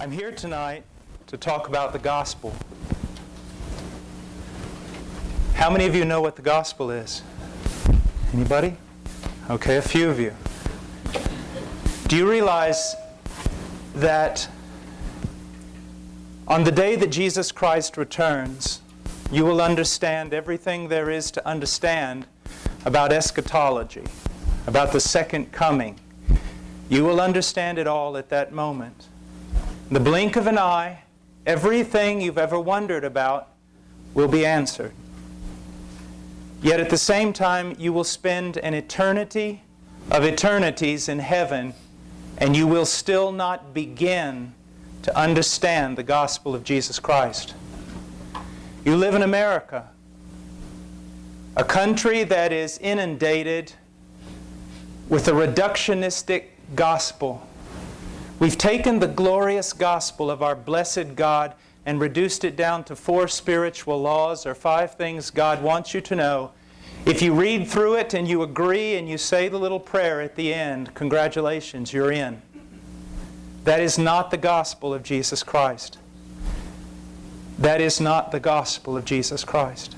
I'm here tonight to talk about the gospel. How many of you know what the gospel is? Anybody? Okay, a few of you. Do you realize that on the day that Jesus Christ returns, you will understand everything there is to understand about eschatology, about the second coming. You will understand it all at that moment. In the blink of an eye, everything you've ever wondered about will be answered. Yet at the same time, you will spend an eternity of eternities in heaven, and you will still not begin to understand the gospel of Jesus Christ. You live in America, a country that is inundated with a reductionistic gospel We've taken the glorious gospel of our blessed God and reduced it down to four spiritual laws or five things God wants you to know. If you read through it and you agree and you say the little prayer at the end, congratulations, you're in. That is not the gospel of Jesus Christ. That is not the gospel of Jesus Christ.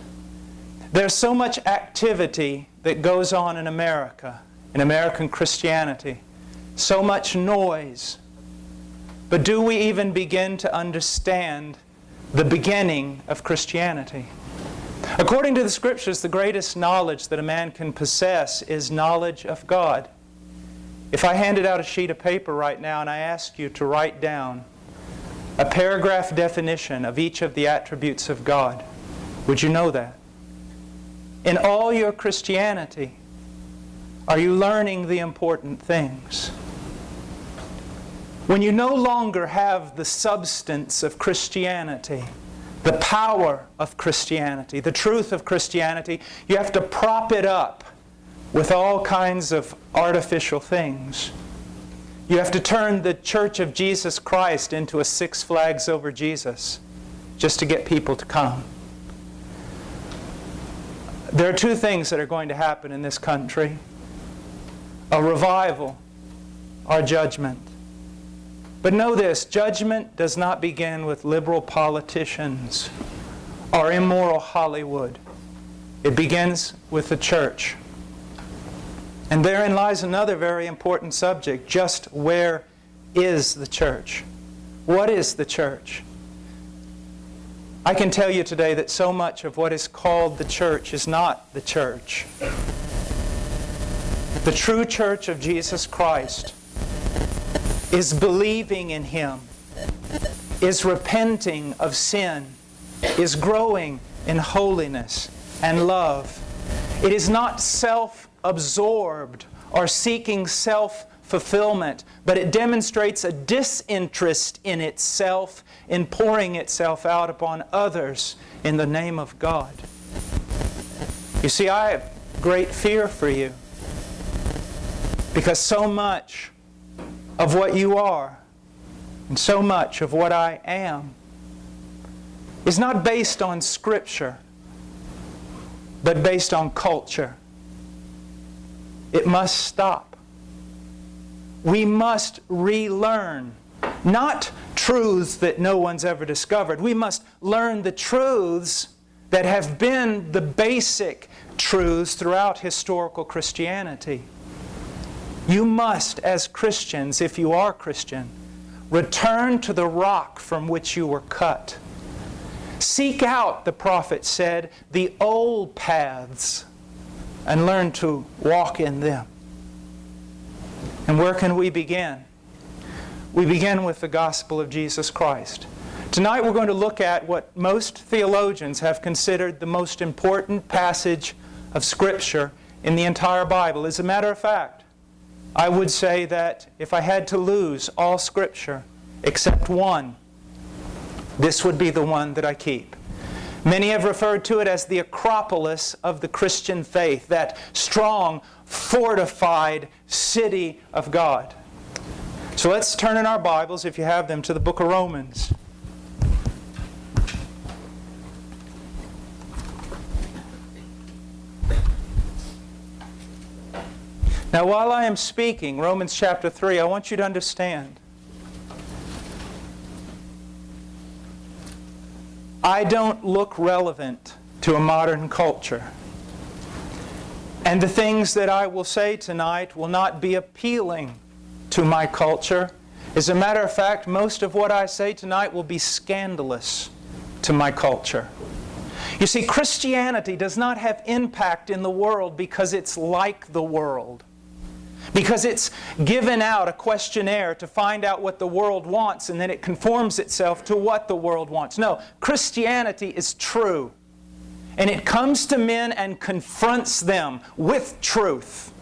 There's so much activity that goes on in America, in American Christianity, so much noise, but do we even begin to understand the beginning of Christianity? According to the Scriptures, the greatest knowledge that a man can possess is knowledge of God. If I handed out a sheet of paper right now and I asked you to write down a paragraph definition of each of the attributes of God, would you know that? In all your Christianity, are you learning the important things? When you no longer have the substance of Christianity, the power of Christianity, the truth of Christianity, you have to prop it up with all kinds of artificial things. You have to turn the Church of Jesus Christ into a Six Flags over Jesus just to get people to come. There are two things that are going to happen in this country a revival or judgment. But know this judgment does not begin with liberal politicians or immoral Hollywood. It begins with the church. And therein lies another very important subject just where is the church? What is the church? I can tell you today that so much of what is called the church is not the church. The true church of Jesus Christ is believing in Him, is repenting of sin, is growing in holiness and love. It is not self absorbed or seeking self fulfillment, but it demonstrates a disinterest in itself in pouring itself out upon others in the name of God. You see, I have great fear for you because so much of what you are and so much of what I am is not based on Scripture, but based on culture. It must stop. We must relearn not truths that no one's ever discovered. We must learn the truths that have been the basic truths throughout historical Christianity. You must, as Christians, if you are Christian, return to the rock from which you were cut. Seek out, the prophet said, the old paths and learn to walk in them. And where can we begin? We begin with the gospel of Jesus Christ. Tonight we're going to look at what most theologians have considered the most important passage of Scripture in the entire Bible. As a matter of fact, I would say that if I had to lose all Scripture except one, this would be the one that I keep. Many have referred to it as the Acropolis of the Christian faith, that strong, fortified city of God. So let's turn in our Bibles, if you have them, to the book of Romans. Now, while I am speaking, Romans chapter 3, I want you to understand I don't look relevant to a modern culture. And the things that I will say tonight will not be appealing to my culture. As a matter of fact, most of what I say tonight will be scandalous to my culture. You see, Christianity does not have impact in the world because it's like the world. Because it's given out a questionnaire to find out what the world wants and then it conforms itself to what the world wants. No, Christianity is true. And it comes to men and confronts them with truth.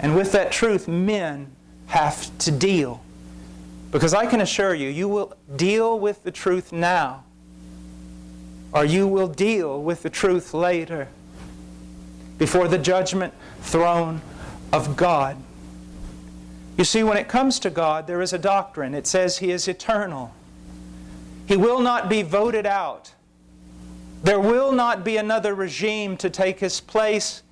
And with that truth, men have to deal. Because I can assure you, you will deal with the truth now, or you will deal with the truth later, before the judgment throne of God. You see, when it comes to God, there is a doctrine. It says He is eternal. He will not be voted out. There will not be another regime to take His place.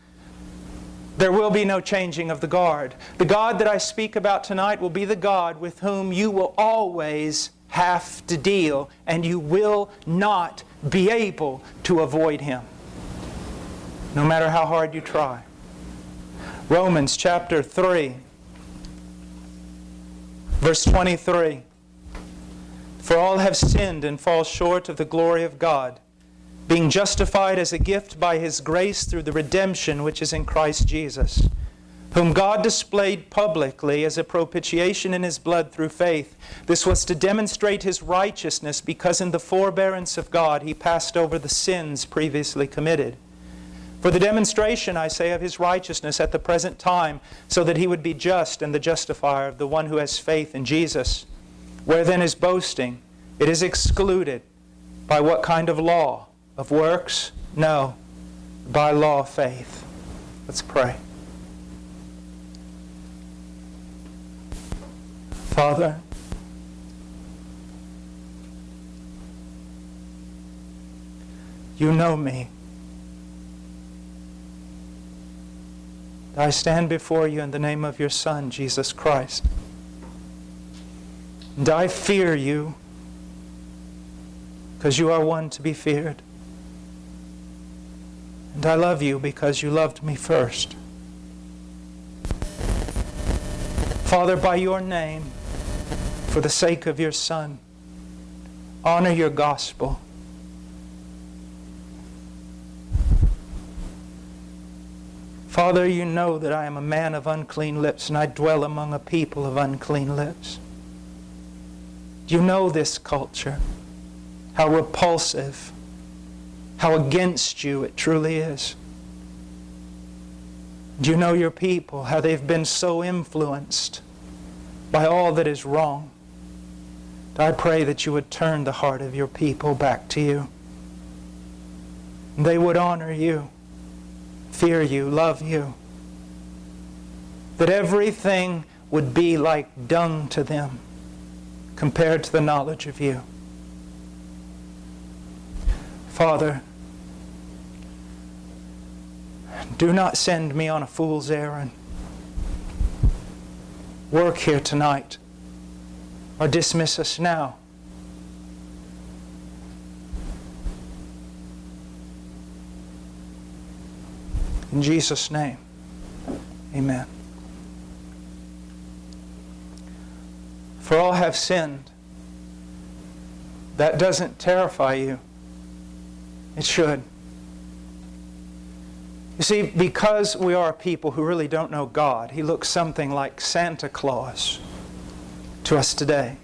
There will be no changing of the guard. The God that I speak about tonight will be the God with whom you will always have to deal, and you will not be able to avoid Him, no matter how hard you try. Romans chapter 3, verse 23. For all have sinned and fall short of the glory of God, being justified as a gift by His grace through the redemption which is in Christ Jesus, whom God displayed publicly as a propitiation in His blood through faith. This was to demonstrate His righteousness, because in the forbearance of God He passed over the sins previously committed for the demonstration, I say, of his righteousness at the present time, so that he would be just and the justifier of the one who has faith in Jesus. Where then is boasting? It is excluded. By what kind of law? Of works? No. By law of faith. Let's pray. Father, you know me. I stand before you in the name of your Son, Jesus Christ. And I fear you because you are one to be feared. And I love you because you loved me first. Father, by your name, for the sake of your Son, honor your gospel Father, you know that I am a man of unclean lips and I dwell among a people of unclean lips. You know this culture, how repulsive, how against you it truly is. Do you know your people, how they've been so influenced by all that is wrong? I pray that you would turn the heart of your people back to you. They would honor you fear you, love you. That everything would be like dung to them compared to the knowledge of you. Father, do not send me on a fool's errand. Work here tonight or dismiss us now. In Jesus' name, amen. For all have sinned. That doesn't terrify you. It should. You see, because we are a people who really don't know God, He looks something like Santa Claus to us today.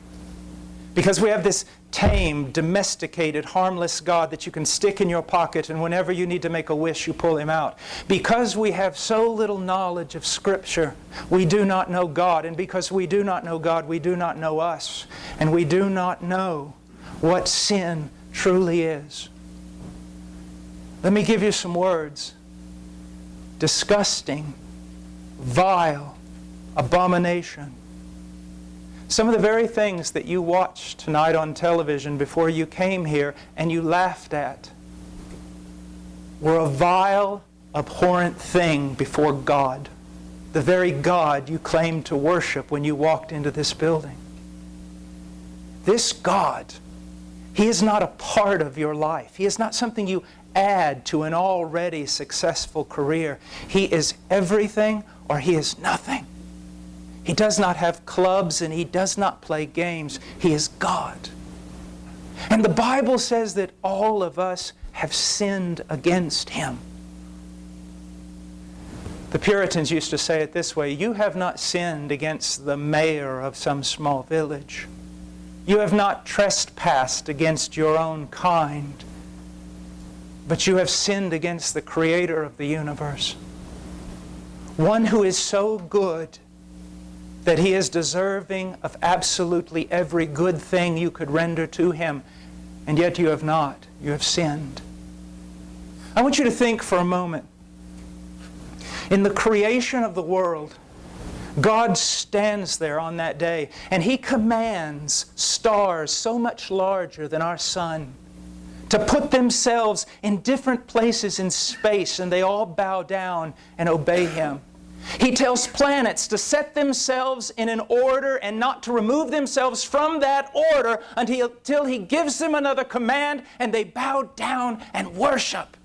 Because we have this tame, domesticated, harmless God that you can stick in your pocket and whenever you need to make a wish, you pull him out. Because we have so little knowledge of Scripture, we do not know God. And because we do not know God, we do not know us. And we do not know what sin truly is. Let me give you some words. Disgusting, vile, abomination some of the very things that you watched tonight on television before you came here and you laughed at were a vile, abhorrent thing before God, the very God you claimed to worship when you walked into this building. This God He is not a part of your life. He is not something you add to an already successful career. He is everything or He is nothing. He does not have clubs and He does not play games. He is God. And the Bible says that all of us have sinned against Him. The Puritans used to say it this way You have not sinned against the mayor of some small village. You have not trespassed against your own kind, but you have sinned against the Creator of the universe. One who is so good that He is deserving of absolutely every good thing you could render to Him, and yet you have not. You have sinned. I want you to think for a moment in the creation of the world, God stands there on that day and He commands stars so much larger than our sun to put themselves in different places in space and they all bow down and obey Him. He tells planets to set themselves in an order and not to remove themselves from that order until, He gives them another command and they bow down and worship.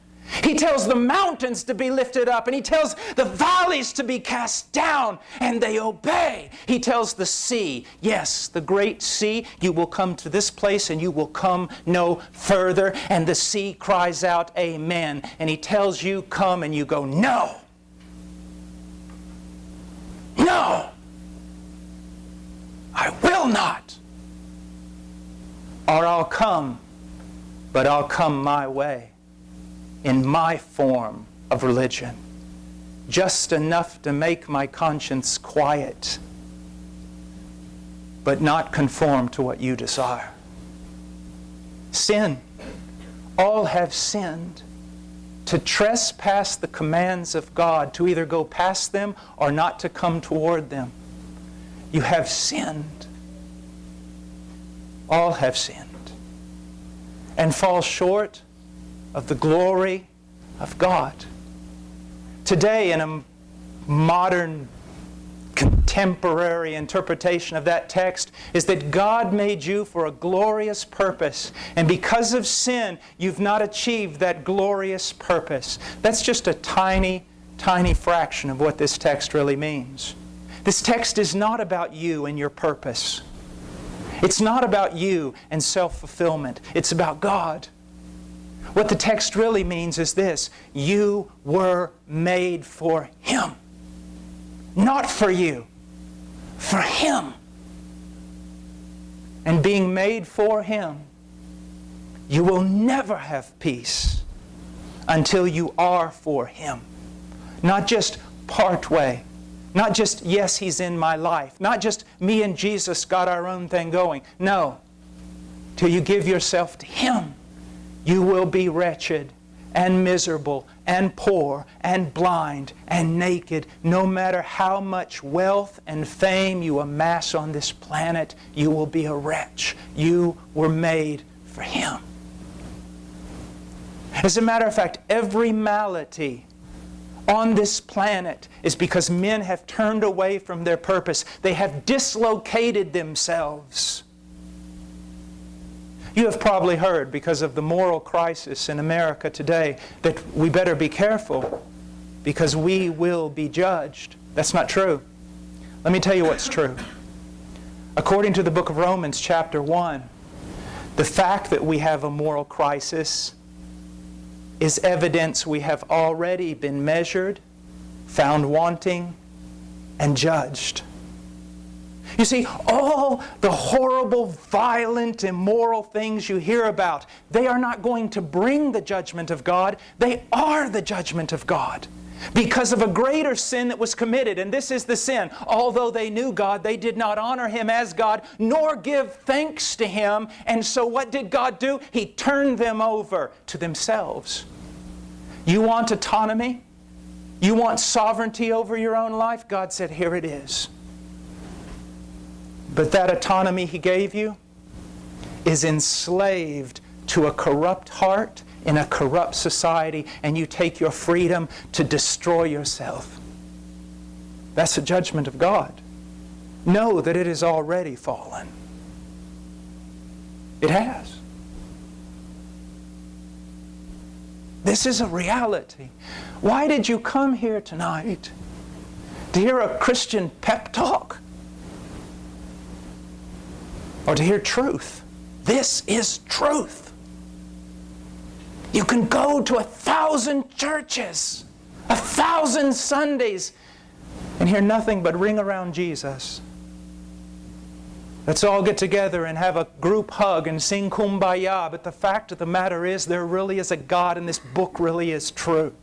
He tells the mountains to be lifted up, and he tells the valleys to be cast down, and they obey. He tells the sea, yes, the great sea, you will come to this place and you will come no further. And the sea cries out, Amen. And he tells you, Come, and you go, No. No. I will not. Or I'll come, but I'll come my way in my form of religion, just enough to make my conscience quiet, but not conform to what you desire. Sin. All have sinned. To trespass the commands of God, to either go past them or not to come toward them. You have sinned. All have sinned. And fall short of the glory of God. Today, in a modern contemporary interpretation of that text is that God made you for a glorious purpose. And because of sin, you've not achieved that glorious purpose. That's just a tiny, tiny fraction of what this text really means. This text is not about you and your purpose. It's not about you and self fulfillment. It's about God. What the text really means is this you were made for Him. Not for you, for Him. And being made for Him, you will never have peace until you are for Him. Not just part way. Not just, yes, He's in my life. Not just me and Jesus got our own thing going. No. Till you give yourself to Him you will be wretched and miserable and poor and blind and naked. No matter how much wealth and fame you amass on this planet, you will be a wretch. You were made for Him. As a matter of fact, every malady on this planet is because men have turned away from their purpose. They have dislocated themselves you have probably heard, because of the moral crisis in America today, that we better be careful because we will be judged. That's not true. Let me tell you what's true. According to the book of Romans, chapter 1, the fact that we have a moral crisis is evidence we have already been measured, found wanting, and judged. You see, all the horrible, violent, immoral things you hear about, they are not going to bring the judgment of God. They are the judgment of God. Because of a greater sin that was committed, and this is the sin. Although they knew God, they did not honor Him as God, nor give thanks to Him. And so what did God do? He turned them over to themselves. You want autonomy? You want sovereignty over your own life? God said, Here it is. But that autonomy he gave you is enslaved to a corrupt heart in a corrupt society, and you take your freedom to destroy yourself. That's a judgment of God. Know that it is already fallen. It has. This is a reality. Why did you come here tonight? To hear a Christian pep talk? Or to hear truth? This is truth. You can go to a thousand churches, a thousand Sundays, and hear nothing but ring around Jesus. Let's all get together and have a group hug and sing kumbaya. But the fact of the matter is, there really is a God, and this book really is true.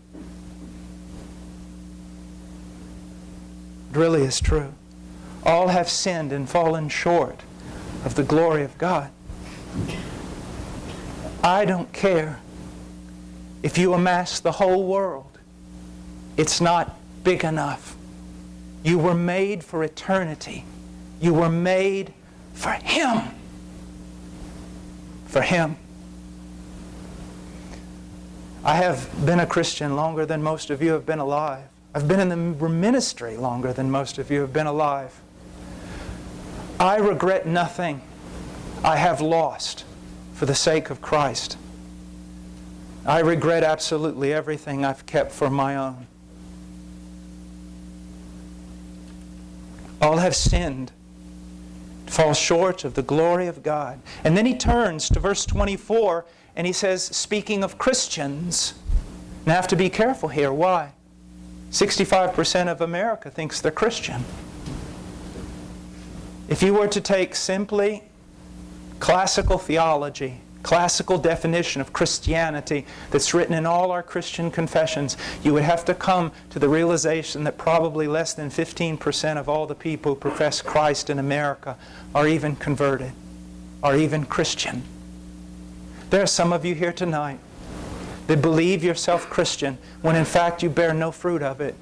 It really is true. All have sinned and fallen short of the glory of God. I don't care if you amass the whole world, it's not big enough. You were made for eternity. You were made for Him. For Him. I have been a Christian longer than most of you have been alive. I've been in the ministry longer than most of you have been alive. I regret nothing I have lost for the sake of Christ. I regret absolutely everything I've kept for my own. All have sinned fall short of the glory of God. And then he turns to verse 24 and he says, speaking of Christians, now I have to be careful here. Why? 65% of America thinks they're Christian. If you were to take simply classical theology classical definition of Christianity that's written in all our Christian confessions, you would have to come to the realization that probably less than 15% of all the people who profess Christ in America are even converted, are even Christian. There are some of you here tonight that believe yourself Christian when in fact you bear no fruit of it.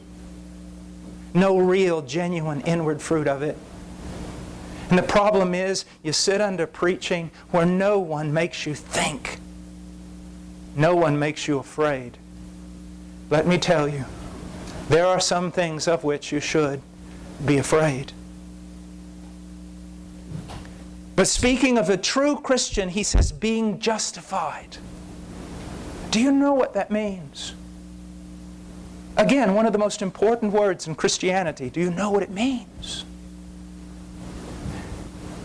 No real, genuine inward fruit of it. And the problem is, you sit under preaching where no one makes you think. No one makes you afraid. Let me tell you, there are some things of which you should be afraid. But speaking of a true Christian, he says, being justified. Do you know what that means? Again, one of the most important words in Christianity. Do you know what it means?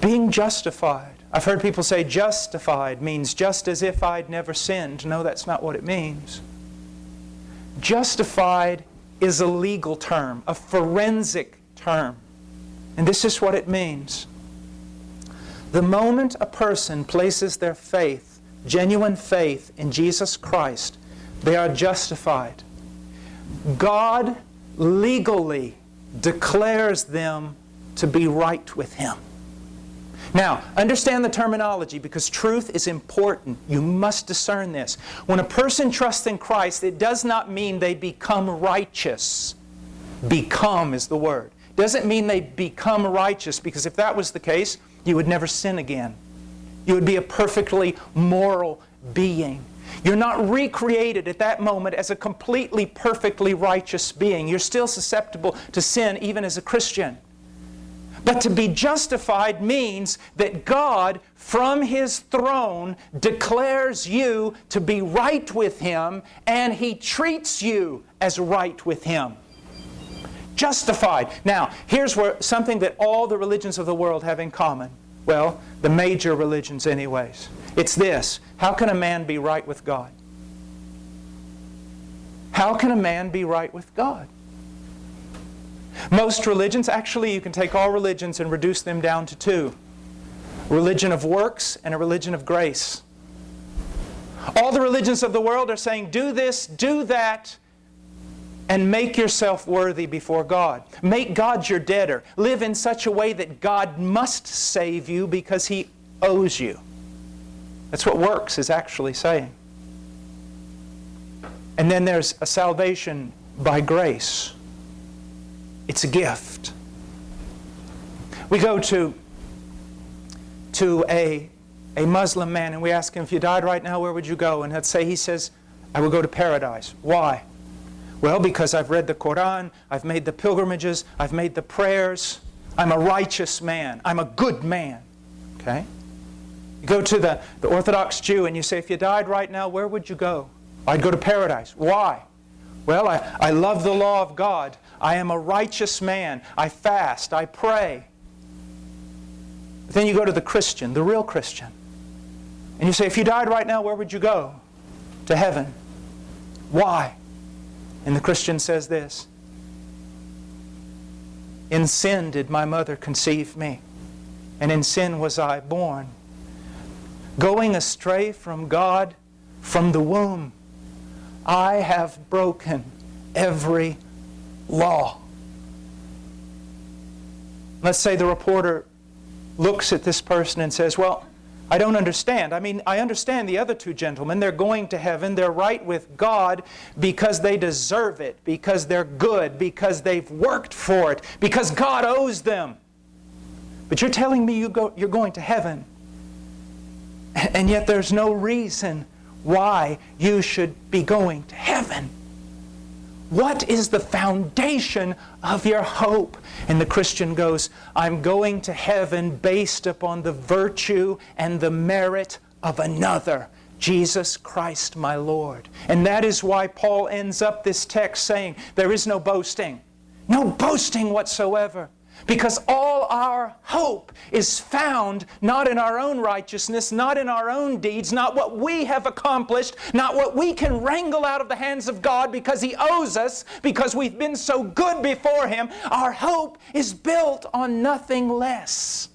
Being justified. I've heard people say justified means just as if I'd never sinned. No, that's not what it means. Justified is a legal term, a forensic term. And this is what it means. The moment a person places their faith, genuine faith in Jesus Christ, they are justified. God legally declares them to be right with Him. Now, understand the terminology because truth is important. You must discern this. When a person trusts in Christ, it does not mean they become righteous. Become is the word. Doesn't mean they become righteous because if that was the case, you would never sin again. You would be a perfectly moral being. You're not recreated at that moment as a completely perfectly righteous being. You're still susceptible to sin even as a Christian. But to be justified means that God, from His throne, declares you to be right with Him, and He treats you as right with Him. Justified. Now, here's where something that all the religions of the world have in common. Well, the major religions anyways. It's this. How can a man be right with God? How can a man be right with God? Most religions, actually you can take all religions and reduce them down to two. Religion of works and a religion of grace. All the religions of the world are saying, do this, do that, and make yourself worthy before God. Make God your debtor. Live in such a way that God must save you because He owes you. That's what works is actually saying. And then there's a salvation by grace. It's a gift. We go to, to a, a Muslim man and we ask him, if you died right now, where would you go? And let's say he says, I would go to paradise. Why? Well, because I've read the Quran, I've made the pilgrimages, I've made the prayers, I'm a righteous man, I'm a good man. Okay? You go to the, the Orthodox Jew and you say, if you died right now, where would you go? I'd go to paradise. Why? Well, I, I love the law of God. I am a righteous man. I fast. I pray. But Then you go to the Christian, the real Christian. And you say, if you died right now, where would you go? To heaven. Why? And the Christian says this In sin did my mother conceive me, and in sin was I born. Going astray from God from the womb, I have broken every law. Let's say the reporter looks at this person and says, Well, I don't understand. I mean, I understand the other two gentlemen. They're going to heaven. They're right with God because they deserve it, because they're good, because they've worked for it, because God owes them. But you're telling me you go, you're going to heaven. And yet there's no reason why you should be going to heaven. What is the foundation of your hope? And the Christian goes, I'm going to heaven based upon the virtue and the merit of another. Jesus Christ my Lord. And that is why Paul ends up this text saying, There is no boasting. No boasting whatsoever. Because all our hope is found not in our own righteousness, not in our own deeds, not what we have accomplished, not what we can wrangle out of the hands of God because He owes us, because we've been so good before Him. Our hope is built on nothing less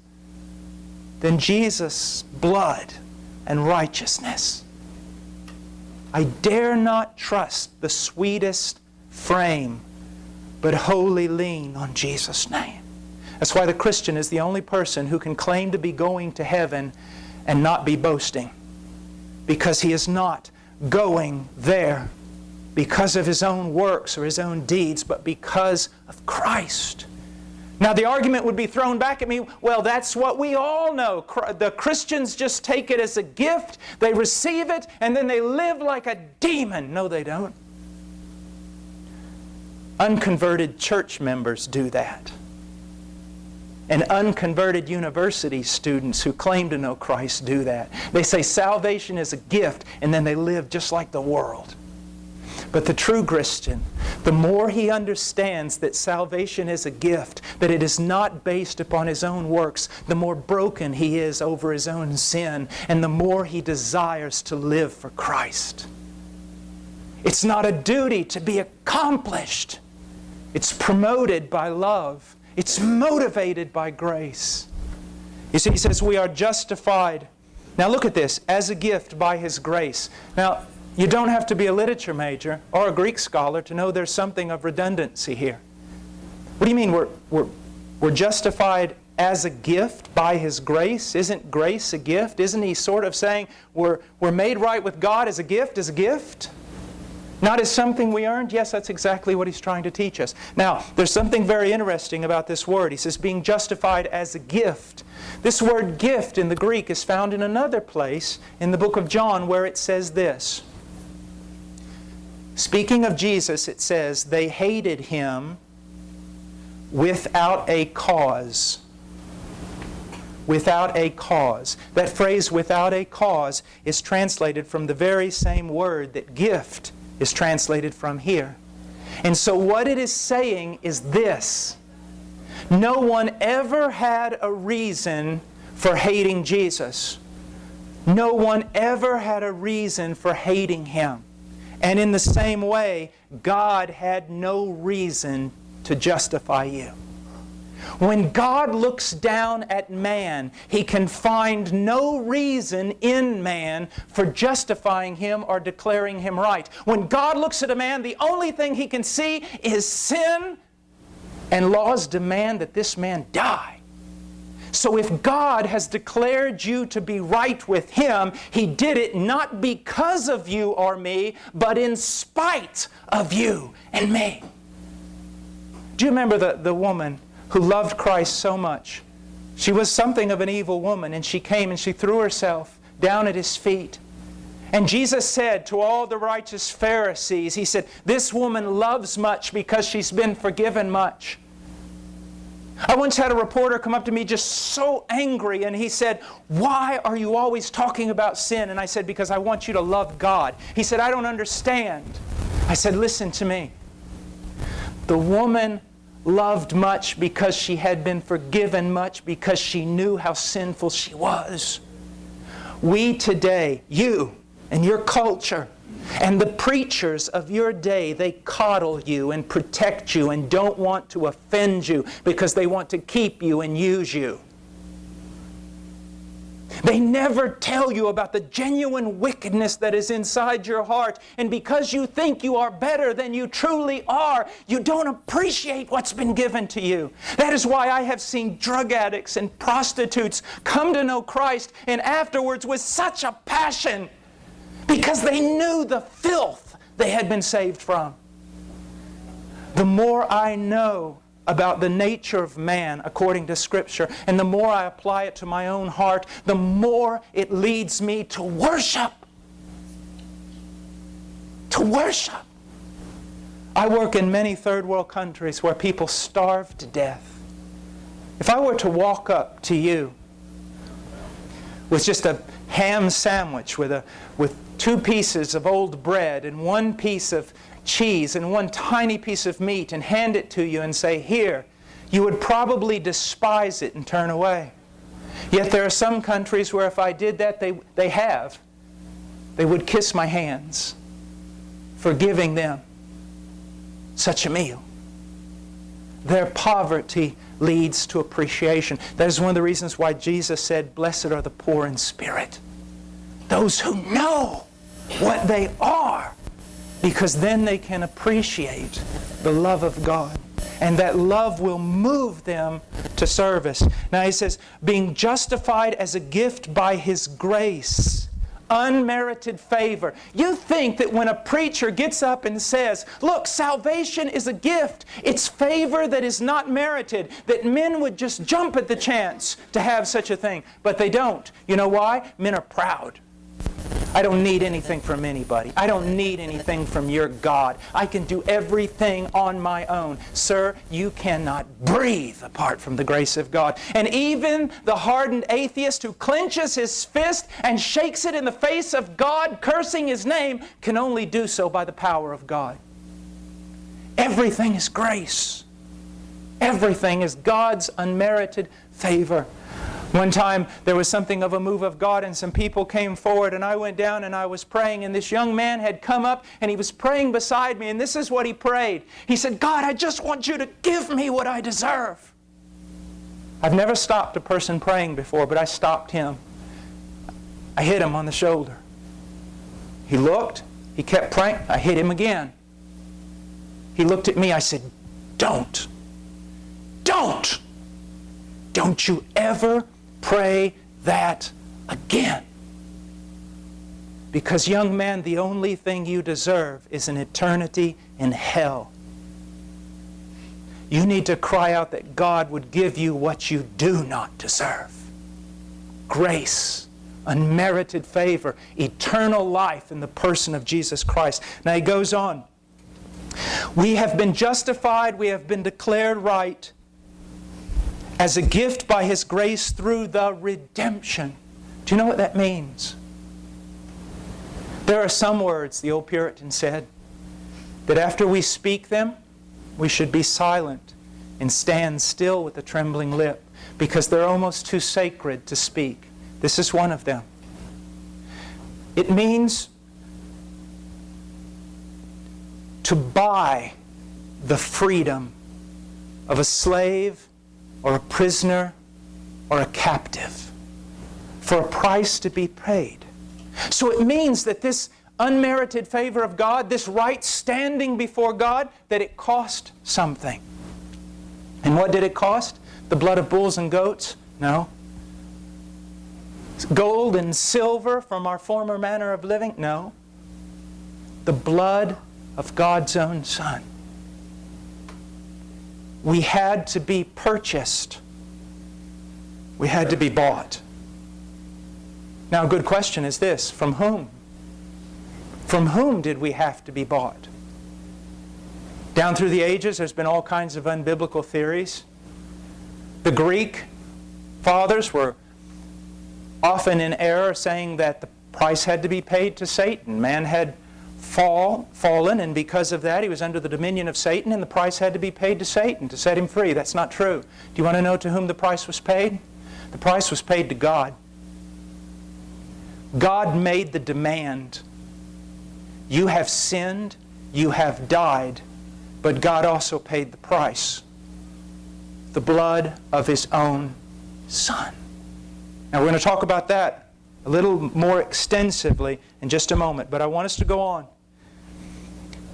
than Jesus' blood and righteousness. I dare not trust the sweetest frame, but wholly lean on Jesus' name. That's why the Christian is the only person who can claim to be going to heaven and not be boasting. Because he is not going there because of his own works or his own deeds, but because of Christ. Now, the argument would be thrown back at me well, that's what we all know. The Christians just take it as a gift, they receive it, and then they live like a demon. No, they don't. Unconverted church members do that and unconverted university students who claim to know Christ do that. They say salvation is a gift, and then they live just like the world. But the true Christian, the more he understands that salvation is a gift, that it is not based upon his own works, the more broken he is over his own sin, and the more he desires to live for Christ. It's not a duty to be accomplished. It's promoted by love it's motivated by grace. You see, he says we are justified. Now look at this, as a gift by his grace. Now, you don't have to be a literature major or a Greek scholar to know there's something of redundancy here. What do you mean we're, we're, we're justified as a gift by His grace? Isn't grace a gift? Isn't He sort of saying we're, we're made right with God as a gift, as a gift? Not as something we earned? Yes, that's exactly what he's trying to teach us. Now, there's something very interesting about this word. He says being justified as a gift. This word gift in the Greek is found in another place in the book of John where it says this. Speaking of Jesus, it says, they hated him without a cause. Without a cause. That phrase, without a cause, is translated from the very same word that gift is translated from here. And so what it is saying is this. No one ever had a reason for hating Jesus. No one ever had a reason for hating Him. And in the same way, God had no reason to justify you. When God looks down at man, He can find no reason in man for justifying him or declaring him right. When God looks at a man, the only thing He can see is sin, and laws demand that this man die. So if God has declared you to be right with Him, He did it not because of you or me, but in spite of you and me. Do you remember the, the woman who loved Christ so much. She was something of an evil woman, and she came and she threw herself down at his feet. And Jesus said to all the righteous Pharisees, He said, This woman loves much because she's been forgiven much. I once had a reporter come up to me just so angry and he said, Why are you always talking about sin? And I said, Because I want you to love God. He said, I don't understand. I said, Listen to me. The woman loved much because she had been forgiven much because she knew how sinful she was. We today, you and your culture, and the preachers of your day, they coddle you and protect you and don't want to offend you because they want to keep you and use you. They never tell you about the genuine wickedness that is inside your heart. And because you think you are better than you truly are, you don't appreciate what's been given to you. That is why I have seen drug addicts and prostitutes come to know Christ and afterwards with such a passion because they knew the filth they had been saved from. The more I know about the nature of man according to Scripture, and the more I apply it to my own heart, the more it leads me to worship. To worship. I work in many third world countries where people starve to death. If I were to walk up to you with just a ham sandwich with, a, with two pieces of old bread and one piece of cheese and one tiny piece of meat and hand it to you and say, Here, you would probably despise it and turn away. Yet there are some countries where if I did that, they, they have. They would kiss my hands for giving them such a meal. Their poverty leads to appreciation. That is one of the reasons why Jesus said, Blessed are the poor in spirit. Those who know what they are because then they can appreciate the love of God. And that love will move them to service. Now he says, being justified as a gift by His grace, unmerited favor. You think that when a preacher gets up and says, Look, salvation is a gift, it's favor that is not merited, that men would just jump at the chance to have such a thing. But they don't. You know why? Men are proud. I don't need anything from anybody. I don't need anything from your God. I can do everything on my own. Sir, you cannot breathe apart from the grace of God. And even the hardened atheist who clenches his fist and shakes it in the face of God, cursing His name, can only do so by the power of God. Everything is grace. Everything is God's unmerited favor. One time there was something of a move of God and some people came forward and I went down and I was praying and this young man had come up and he was praying beside me and this is what he prayed. He said, God, I just want you to give me what I deserve. I've never stopped a person praying before, but I stopped him. I hit him on the shoulder. He looked, he kept praying, I hit him again. He looked at me, I said, Don't. Don't. Don't you ever pray that again. Because, young man, the only thing you deserve is an eternity in hell. You need to cry out that God would give you what you do not deserve grace, unmerited favor, eternal life in the person of Jesus Christ. Now he goes on. We have been justified, we have been declared right as a gift by His grace through the redemption. Do you know what that means? There are some words, the old Puritan said, that after we speak them, we should be silent and stand still with a trembling lip because they're almost too sacred to speak. This is one of them. It means to buy the freedom of a slave or a prisoner or a captive for a price to be paid. So it means that this unmerited favor of God, this right standing before God, that it cost something. And what did it cost? The blood of bulls and goats? No. Gold and silver from our former manner of living? No. The blood of God's own Son we had to be purchased. We had to be bought. Now, a good question is this from whom? From whom did we have to be bought? Down through the ages, there's been all kinds of unbiblical theories. The Greek fathers were often in error saying that the price had to be paid to Satan. Man had fall, fallen, and because of that, he was under the dominion of Satan, and the price had to be paid to Satan to set him free. That's not true. Do you want to know to whom the price was paid? The price was paid to God. God made the demand. You have sinned, you have died, but God also paid the price. The blood of His own Son. Now we're going to talk about that a little more extensively in just a moment, but I want us to go on.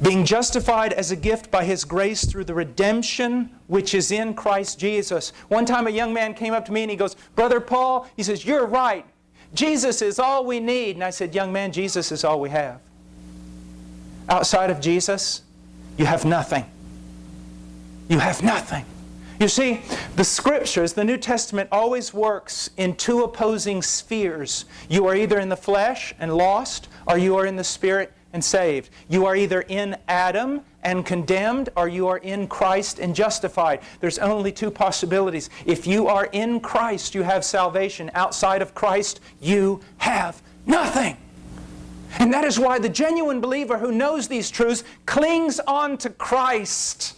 Being justified as a gift by His grace through the redemption which is in Christ Jesus. One time a young man came up to me and he goes, Brother Paul, he says, You're right. Jesus is all we need. And I said, Young man, Jesus is all we have. Outside of Jesus, you have nothing. You have nothing. You see, the Scriptures, the New Testament, always works in two opposing spheres. You are either in the flesh and lost, or you are in the Spirit and saved. You are either in Adam and condemned, or you are in Christ and justified. There's only two possibilities. If you are in Christ, you have salvation. Outside of Christ, you have nothing. And that is why the genuine believer who knows these truths clings on to Christ.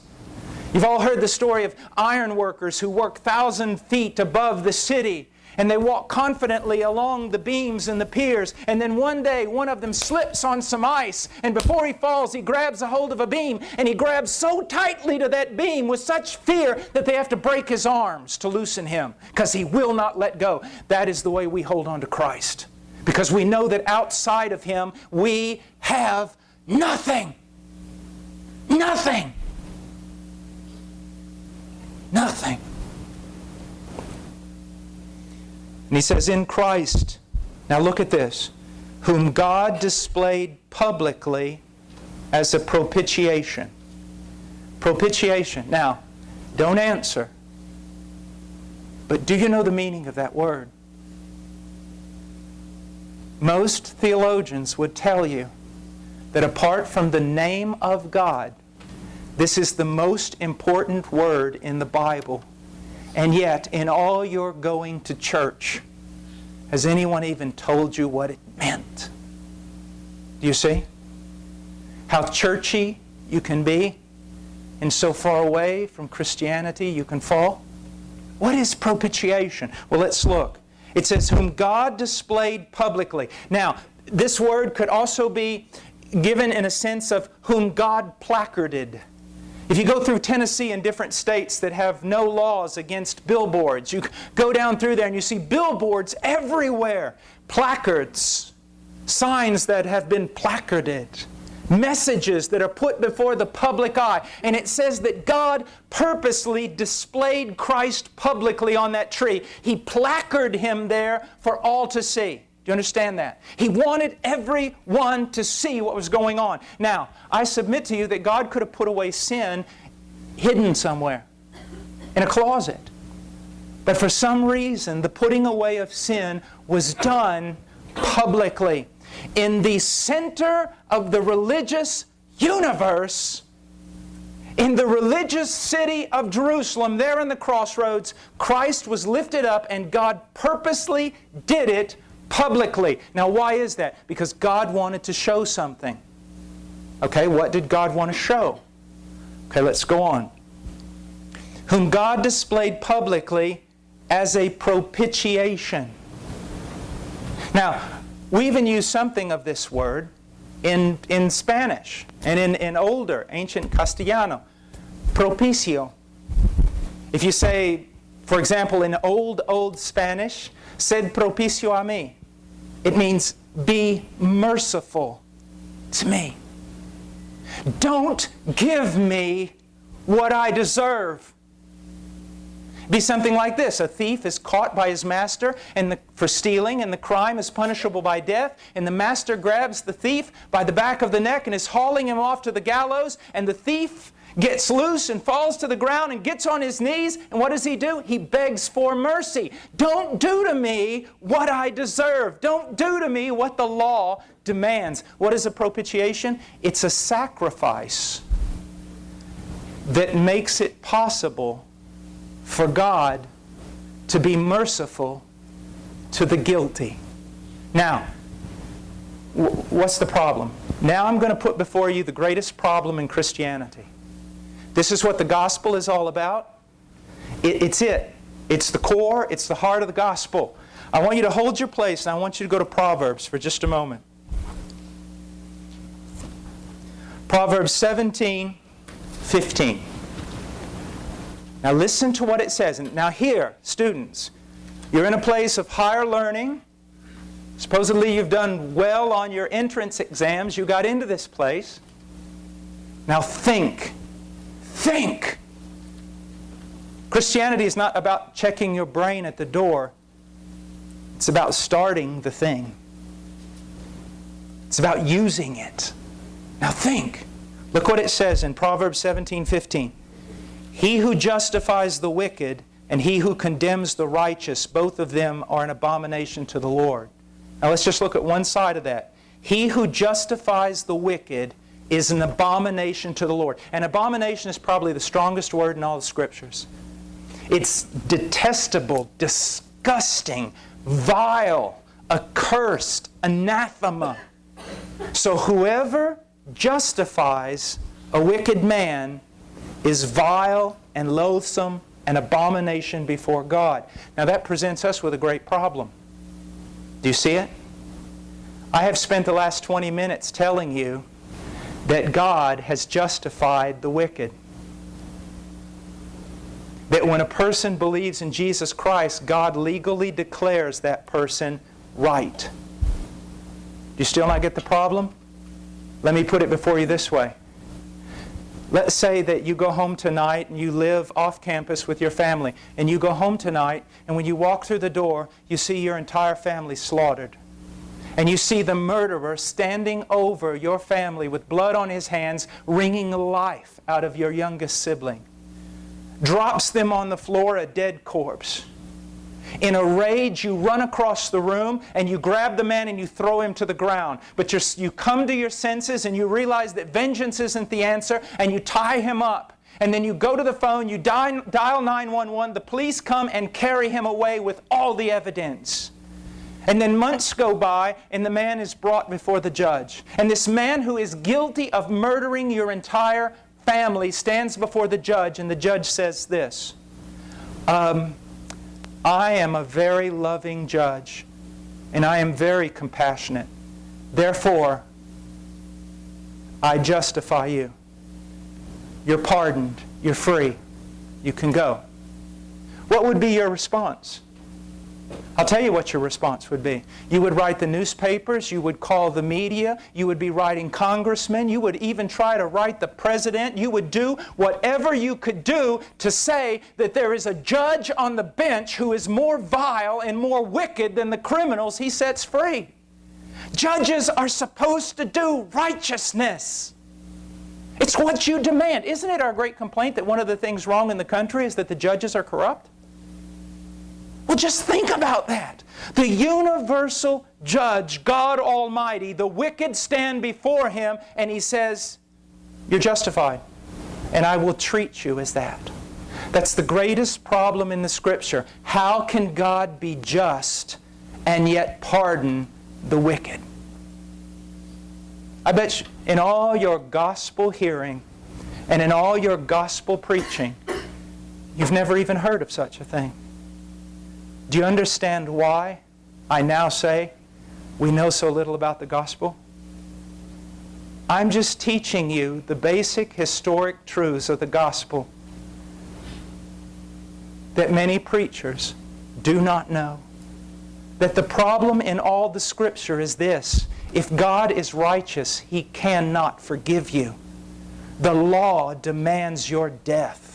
You've all heard the story of iron workers who work thousand feet above the city and they walk confidently along the beams and the piers and then one day one of them slips on some ice and before he falls he grabs a hold of a beam and he grabs so tightly to that beam with such fear that they have to break his arms to loosen him because he will not let go. That is the way we hold on to Christ because we know that outside of Him we have nothing. Nothing. Nothing. And he says, In Christ, now look at this, whom God displayed publicly as a propitiation. Propitiation. Now, don't answer. But do you know the meaning of that word? Most theologians would tell you that apart from the name of God, this is the most important word in the Bible. And yet, in all your going to church, has anyone even told you what it meant? Do you see? How churchy you can be and so far away from Christianity you can fall? What is propitiation? Well, let's look. It says, whom God displayed publicly. Now, this word could also be given in a sense of whom God placarded. If you go through Tennessee and different states that have no laws against billboards, you go down through there and you see billboards everywhere, placards, signs that have been placarded, messages that are put before the public eye. And it says that God purposely displayed Christ publicly on that tree. He placarded Him there for all to see. Do you understand that? He wanted everyone to see what was going on. Now, I submit to you that God could have put away sin hidden somewhere in a closet. But for some reason, the putting away of sin was done publicly. In the center of the religious universe, in the religious city of Jerusalem, there in the crossroads, Christ was lifted up and God purposely did it publicly. Now, why is that? Because God wanted to show something. Okay, what did God want to show? Okay, let's go on. Whom God displayed publicly as a propitiation. Now, we even use something of this word in, in Spanish and in, in older, ancient Castellano. Propicio. If you say, for example, in old, old Spanish, sed propicio a mí. It means be merciful to me. Don't give me what I deserve. Be something like this. A thief is caught by his master and the, for stealing, and the crime is punishable by death. And the master grabs the thief by the back of the neck and is hauling him off to the gallows. And the thief gets loose and falls to the ground and gets on his knees. And what does he do? He begs for mercy. Don't do to me what I deserve. Don't do to me what the law demands. What is a propitiation? It's a sacrifice that makes it possible for God to be merciful to the guilty. Now, what's the problem? Now I'm going to put before you the greatest problem in Christianity. This is what the gospel is all about. It, it's it. It's the core, it's the heart of the gospel. I want you to hold your place and I want you to go to Proverbs for just a moment. Proverbs 17, 15. Now listen to what it says. And now here, students, you're in a place of higher learning. Supposedly you've done well on your entrance exams. You got into this place. Now think. Think. Christianity is not about checking your brain at the door. It's about starting the thing. It's about using it. Now think. Look what it says in Proverbs 17, 15. He who justifies the wicked and he who condemns the righteous, both of them are an abomination to the Lord. Now let's just look at one side of that. He who justifies the wicked is an abomination to the Lord. An abomination is probably the strongest word in all the Scriptures. It's detestable, disgusting, vile, accursed, anathema. So whoever justifies a wicked man is vile and loathsome and abomination before God. Now that presents us with a great problem. Do you see it? I have spent the last 20 minutes telling you that God has justified the wicked. That when a person believes in Jesus Christ, God legally declares that person right. Do you still not get the problem? Let me put it before you this way. Let's say that you go home tonight and you live off campus with your family, and you go home tonight, and when you walk through the door, you see your entire family slaughtered. And you see the murderer standing over your family with blood on his hands, wringing life out of your youngest sibling. Drops them on the floor, a dead corpse. In a rage, you run across the room and you grab the man and you throw him to the ground. But you come to your senses and you realize that vengeance isn't the answer and you tie him up. And then you go to the phone, you dial 911, the police come and carry him away with all the evidence. And then months go by and the man is brought before the judge. And this man who is guilty of murdering your entire family stands before the judge and the judge says this. Um, I am a very loving judge, and I am very compassionate. Therefore, I justify you. You're pardoned. You're free. You can go. What would be your response? I'll tell you what your response would be. You would write the newspapers, you would call the media, you would be writing congressmen, you would even try to write the president, you would do whatever you could do to say that there is a judge on the bench who is more vile and more wicked than the criminals he sets free. Judges are supposed to do righteousness. It's what you demand. Isn't it our great complaint that one of the things wrong in the country is that the judges are corrupt? Well, just think about that. The universal judge, God Almighty, the wicked stand before Him, and He says, You're justified, and I will treat you as that. That's the greatest problem in the Scripture. How can God be just and yet pardon the wicked? I bet you, in all your gospel hearing and in all your gospel preaching, you've never even heard of such a thing. Do you understand why I now say we know so little about the gospel? I'm just teaching you the basic historic truths of the gospel that many preachers do not know. That the problem in all the scripture is this. If God is righteous, He cannot forgive you. The law demands your death.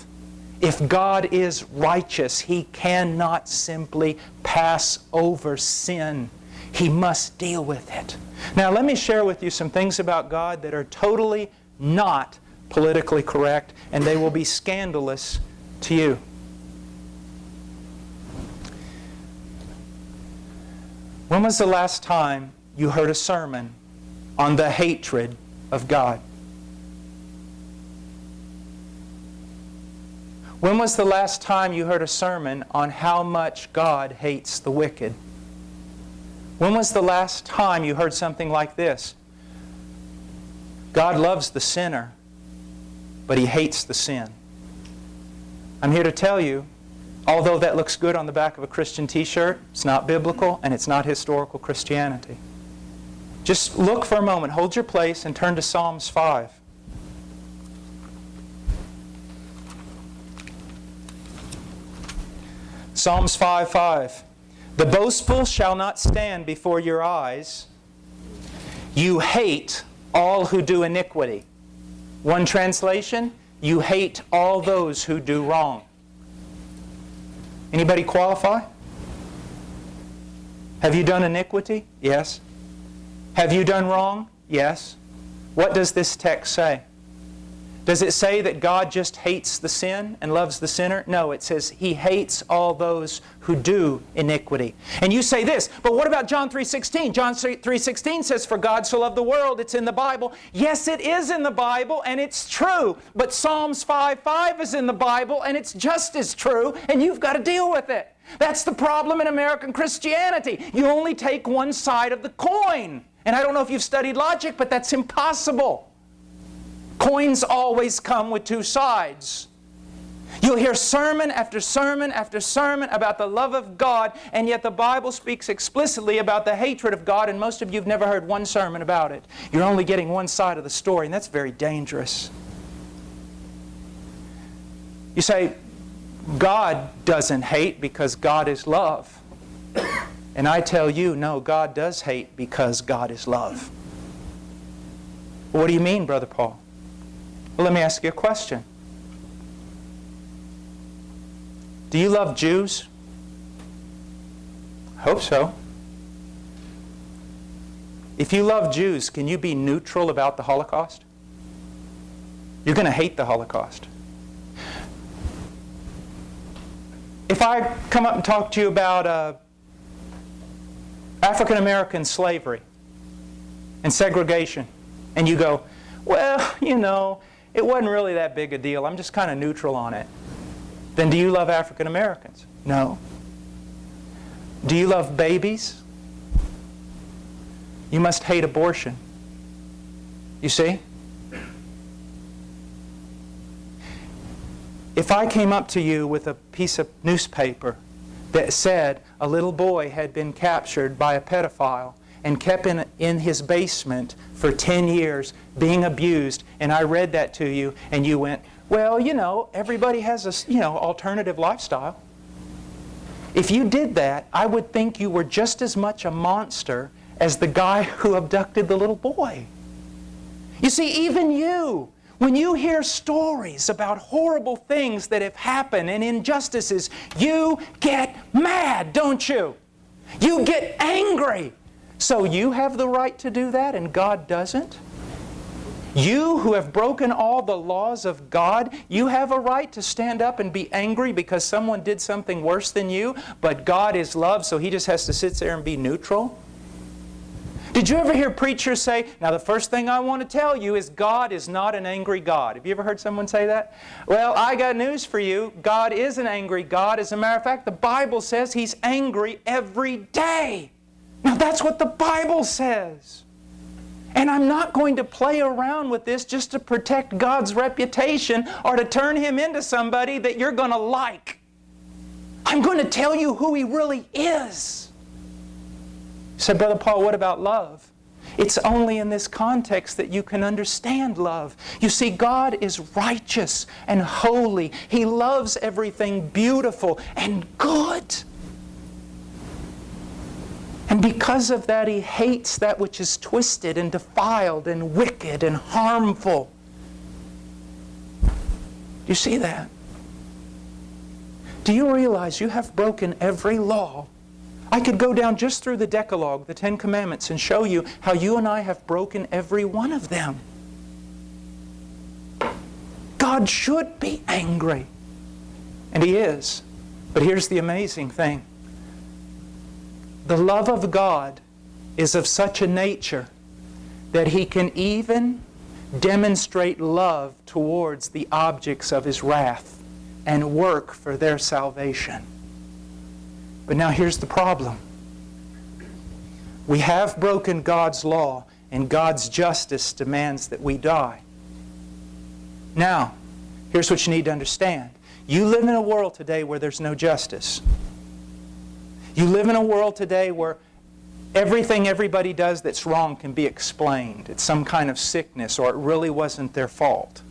If God is righteous, He cannot simply pass over sin. He must deal with it. Now, let me share with you some things about God that are totally not politically correct, and they will be scandalous to you. When was the last time you heard a sermon on the hatred of God? When was the last time you heard a sermon on how much God hates the wicked? When was the last time you heard something like this? God loves the sinner, but He hates the sin. I'm here to tell you, although that looks good on the back of a Christian t-shirt, it's not biblical and it's not historical Christianity. Just look for a moment, hold your place, and turn to Psalms 5. Psalms 5 5. The boastful shall not stand before your eyes. You hate all who do iniquity. One translation, you hate all those who do wrong. Anybody qualify? Have you done iniquity? Yes. Have you done wrong? Yes. What does this text say? Does it say that God just hates the sin and loves the sinner? No, it says He hates all those who do iniquity. And you say this, but what about John 3.16? John 3.16 says, For God so loved the world, it's in the Bible. Yes, it is in the Bible, and it's true. But Psalms 5.5 is in the Bible, and it's just as true, and you've got to deal with it. That's the problem in American Christianity. You only take one side of the coin. And I don't know if you've studied logic, but that's impossible. Coins always come with two sides. You'll hear sermon after sermon after sermon about the love of God, and yet the Bible speaks explicitly about the hatred of God, and most of you have never heard one sermon about it. You're only getting one side of the story, and that's very dangerous. You say, God doesn't hate because God is love. And I tell you, no, God does hate because God is love. What do you mean, Brother Paul? Well, let me ask you a question. Do you love Jews? I hope so. If you love Jews, can you be neutral about the Holocaust? You're going to hate the Holocaust. If I come up and talk to you about uh, African American slavery and segregation, and you go, well, you know, it wasn't really that big a deal. I'm just kind of neutral on it. Then do you love African Americans? No. Do you love babies? You must hate abortion. You see? If I came up to you with a piece of newspaper that said a little boy had been captured by a pedophile and kept in, in his basement for 10 years being abused, and I read that to you, and you went, well, you know, everybody has a you know, alternative lifestyle. If you did that, I would think you were just as much a monster as the guy who abducted the little boy. You see, even you, when you hear stories about horrible things that have happened and injustices, you get mad, don't you? You get angry. So you have the right to do that and God doesn't? You who have broken all the laws of God, you have a right to stand up and be angry because someone did something worse than you, but God is love, so He just has to sit there and be neutral? Did you ever hear preachers say, now the first thing I want to tell you is God is not an angry God. Have you ever heard someone say that? Well, I got news for you. God is an angry God. As a matter of fact, the Bible says He's angry every day. Now that's what the Bible says. And I'm not going to play around with this just to protect God's reputation or to turn Him into somebody that you're going to like. I'm going to tell you who He really is. Said Brother Paul, what about love? It's only in this context that you can understand love. You see, God is righteous and holy. He loves everything beautiful and good. And because of that, he hates that which is twisted and defiled and wicked and harmful. Do you see that? Do you realize you have broken every law? I could go down just through the Decalogue, the Ten Commandments, and show you how you and I have broken every one of them. God should be angry. And He is. But here's the amazing thing the love of God is of such a nature that He can even demonstrate love towards the objects of His wrath. and work for their salvation. But now here's the problem. We have broken God's law, and God's justice demands that we die. Now, here's what you need to understand. You live in a world today where there's no justice. You live in a world today where everything everybody does that's wrong can be explained. It's some kind of sickness or it really wasn't their fault.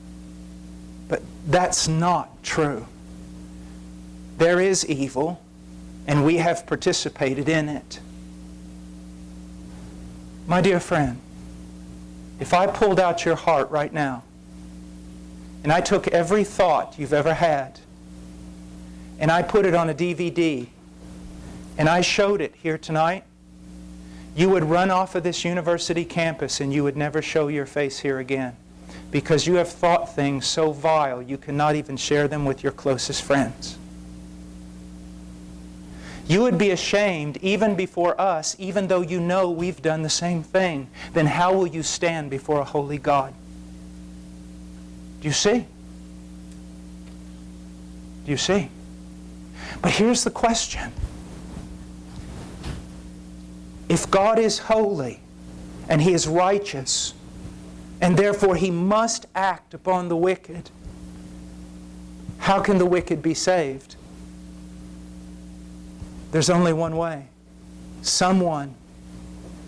But that's not true. There is evil, and we have participated in it. My dear friend, if I pulled out your heart right now, and I took every thought you've ever had, and I put it on a DVD, and I showed it here tonight, you would run off of this university campus and you would never show your face here again because you have thought things so vile you cannot even share them with your closest friends. You would be ashamed even before us, even though you know we've done the same thing. Then how will you stand before a holy God? Do you see? Do you see? But here's the question. If God is holy and He is righteous, and therefore He must act upon the wicked, how can the wicked be saved? There's only one way. Someone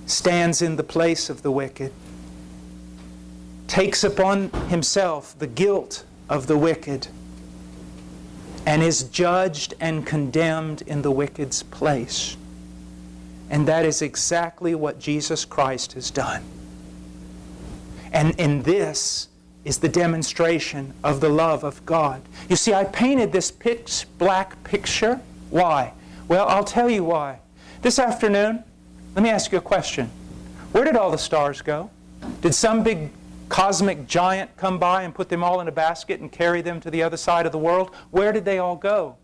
stands in the place of the wicked, takes upon himself the guilt of the wicked, and is judged and condemned in the wicked's place. And that is exactly what Jesus Christ has done. And in this is the demonstration of the love of God. You see, I painted this pitch black picture. Why? Well, I'll tell you why. This afternoon, let me ask you a question. Where did all the stars go? Did some big cosmic giant come by and put them all in a basket and carry them to the other side of the world? Where did they all go?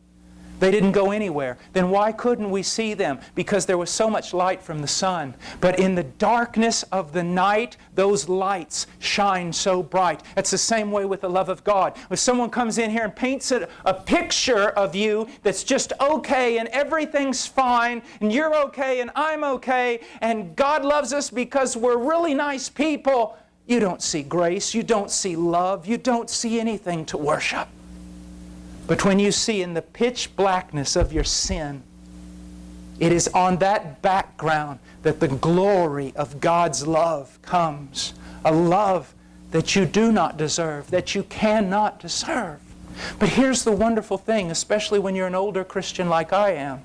They didn't go anywhere. Then why couldn't we see them? Because there was so much light from the sun. But in the darkness of the night, those lights shine so bright. It's the same way with the love of God. If someone comes in here and paints a, a picture of you that's just okay and everything's fine and you're okay and I'm okay and God loves us because we're really nice people, you don't see grace, you don't see love, you don't see anything to worship. But when you see in the pitch blackness of your sin, it is on that background that the glory of God's love comes. A love that you do not deserve, that you cannot deserve. But here's the wonderful thing, especially when you're an older Christian like I am.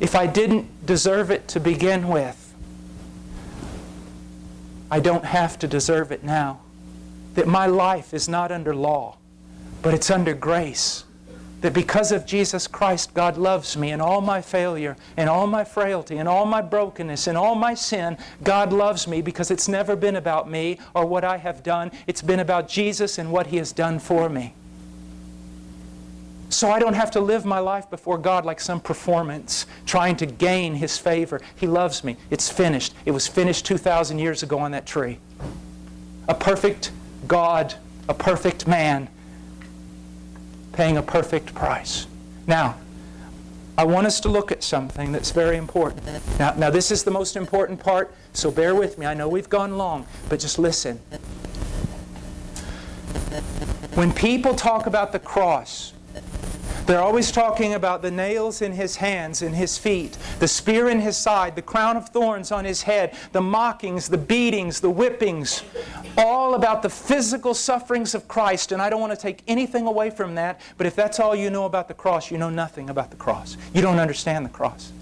If I didn't deserve it to begin with, I don't have to deserve it now. That my life is not under law. But it's under grace. That because of Jesus Christ, God loves me in all my failure, in all my frailty, in all my brokenness, in all my sin. God loves me because it's never been about me or what I have done. It's been about Jesus and what He has done for me. So I don't have to live my life before God like some performance, trying to gain His favor. He loves me. It's finished. It was finished 2,000 years ago on that tree. A perfect God, a perfect man, paying a perfect price. Now, I want us to look at something that's very important. Now, now, this is the most important part, so bear with me. I know we've gone long, but just listen. When people talk about the cross, they're always talking about the nails in his hands and his feet, the spear in his side, the crown of thorns on his head, the mockings, the beatings, the whippings, all about the physical sufferings of Christ. And I don't want to take anything away from that, but if that's all you know about the cross, you know nothing about the cross. You don't understand the cross.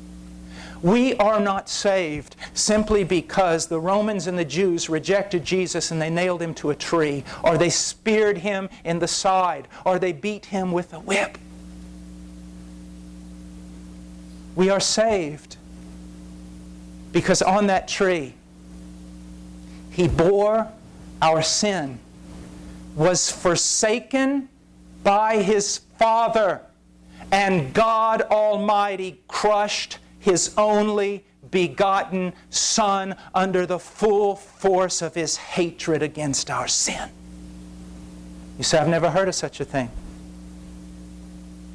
We are not saved simply because the Romans and the Jews rejected Jesus and they nailed him to a tree, or they speared him in the side, or they beat him with a whip. We are saved because on that tree, He bore our sin, was forsaken by His Father, and God Almighty crushed His only begotten Son under the full force of His hatred against our sin. You say, I've never heard of such a thing.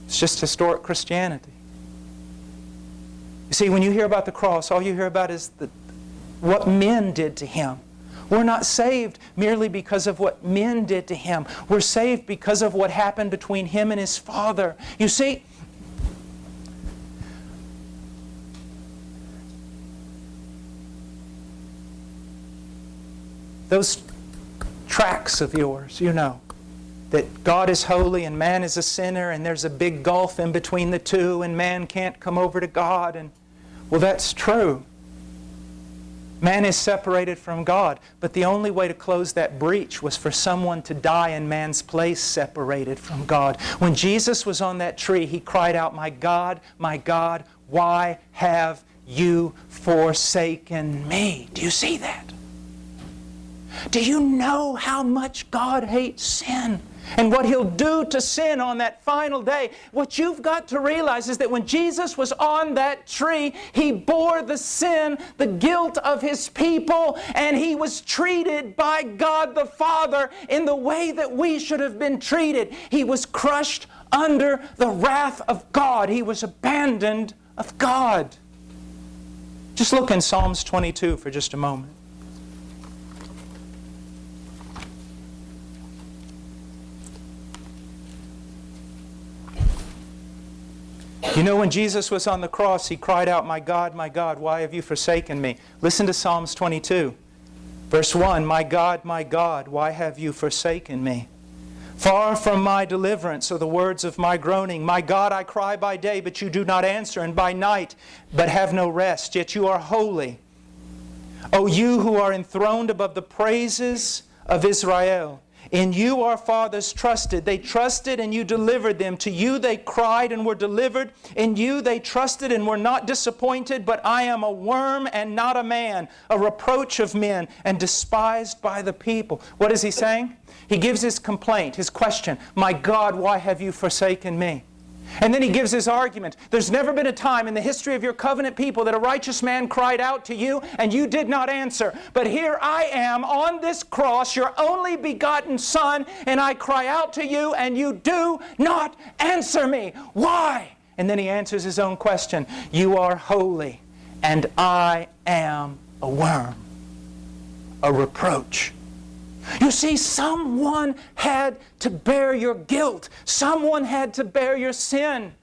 It's just historic Christianity. You see, when you hear about the cross, all you hear about is the, what men did to him. We're not saved merely because of what men did to him. We're saved because of what happened between him and his Father. You see, those tracks of yours, you know, that God is holy and man is a sinner and there's a big gulf in between the two and man can't come over to God. And well, that's true. Man is separated from God, but the only way to close that breach was for someone to die in man's place separated from God. When Jesus was on that tree, he cried out, My God, my God, why have you forsaken me? Do you see that? Do you know how much God hates sin? And what He'll do to sin on that final day. What you've got to realize is that when Jesus was on that tree, He bore the sin, the guilt of His people, and He was treated by God the Father in the way that we should have been treated. He was crushed under the wrath of God. He was abandoned of God. Just look in Psalms 22 for just a moment. You know, when Jesus was on the cross, he cried out, My God, my God, why have you forsaken me? Listen to Psalms 22, verse 1 My God, my God, why have you forsaken me? Far from my deliverance are the words of my groaning. My God, I cry by day, but you do not answer, and by night, but have no rest. Yet you are holy. O you who are enthroned above the praises of Israel. In you our fathers trusted. They trusted and you delivered them. To you they cried and were delivered. In you they trusted and were not disappointed. But I am a worm and not a man, a reproach of men and despised by the people. What is he saying? He gives his complaint, his question My God, why have you forsaken me? And then he gives his argument. There's never been a time in the history of your covenant people that a righteous man cried out to you and you did not answer. But here I am on this cross, your only begotten Son, and I cry out to you and you do not answer me. Why? And then he answers his own question. You are holy and I am a worm, a reproach you see, someone had to bear your guilt. Someone had to bear your sin.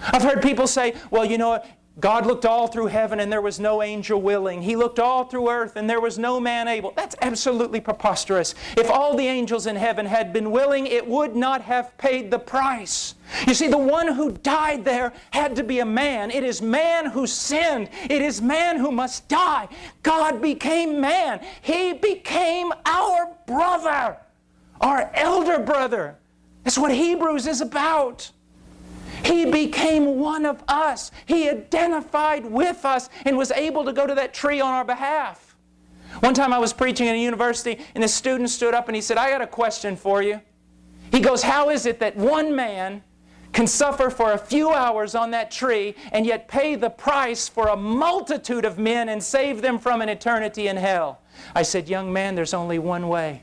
I've heard people say, well, you know, God looked all through heaven and there was no angel willing. He looked all through earth and there was no man able. That's absolutely preposterous. If all the angels in heaven had been willing, it would not have paid the price. You see, the one who died there had to be a man. It is man who sinned. It is man who must die. God became man. He became our brother, our elder brother. That's what Hebrews is about. He became one of us. He identified with us and was able to go to that tree on our behalf. One time I was preaching in a university and a student stood up and he said, I got a question for you. He goes, How is it that one man can suffer for a few hours on that tree and yet pay the price for a multitude of men and save them from an eternity in hell? I said, Young man, there's only one way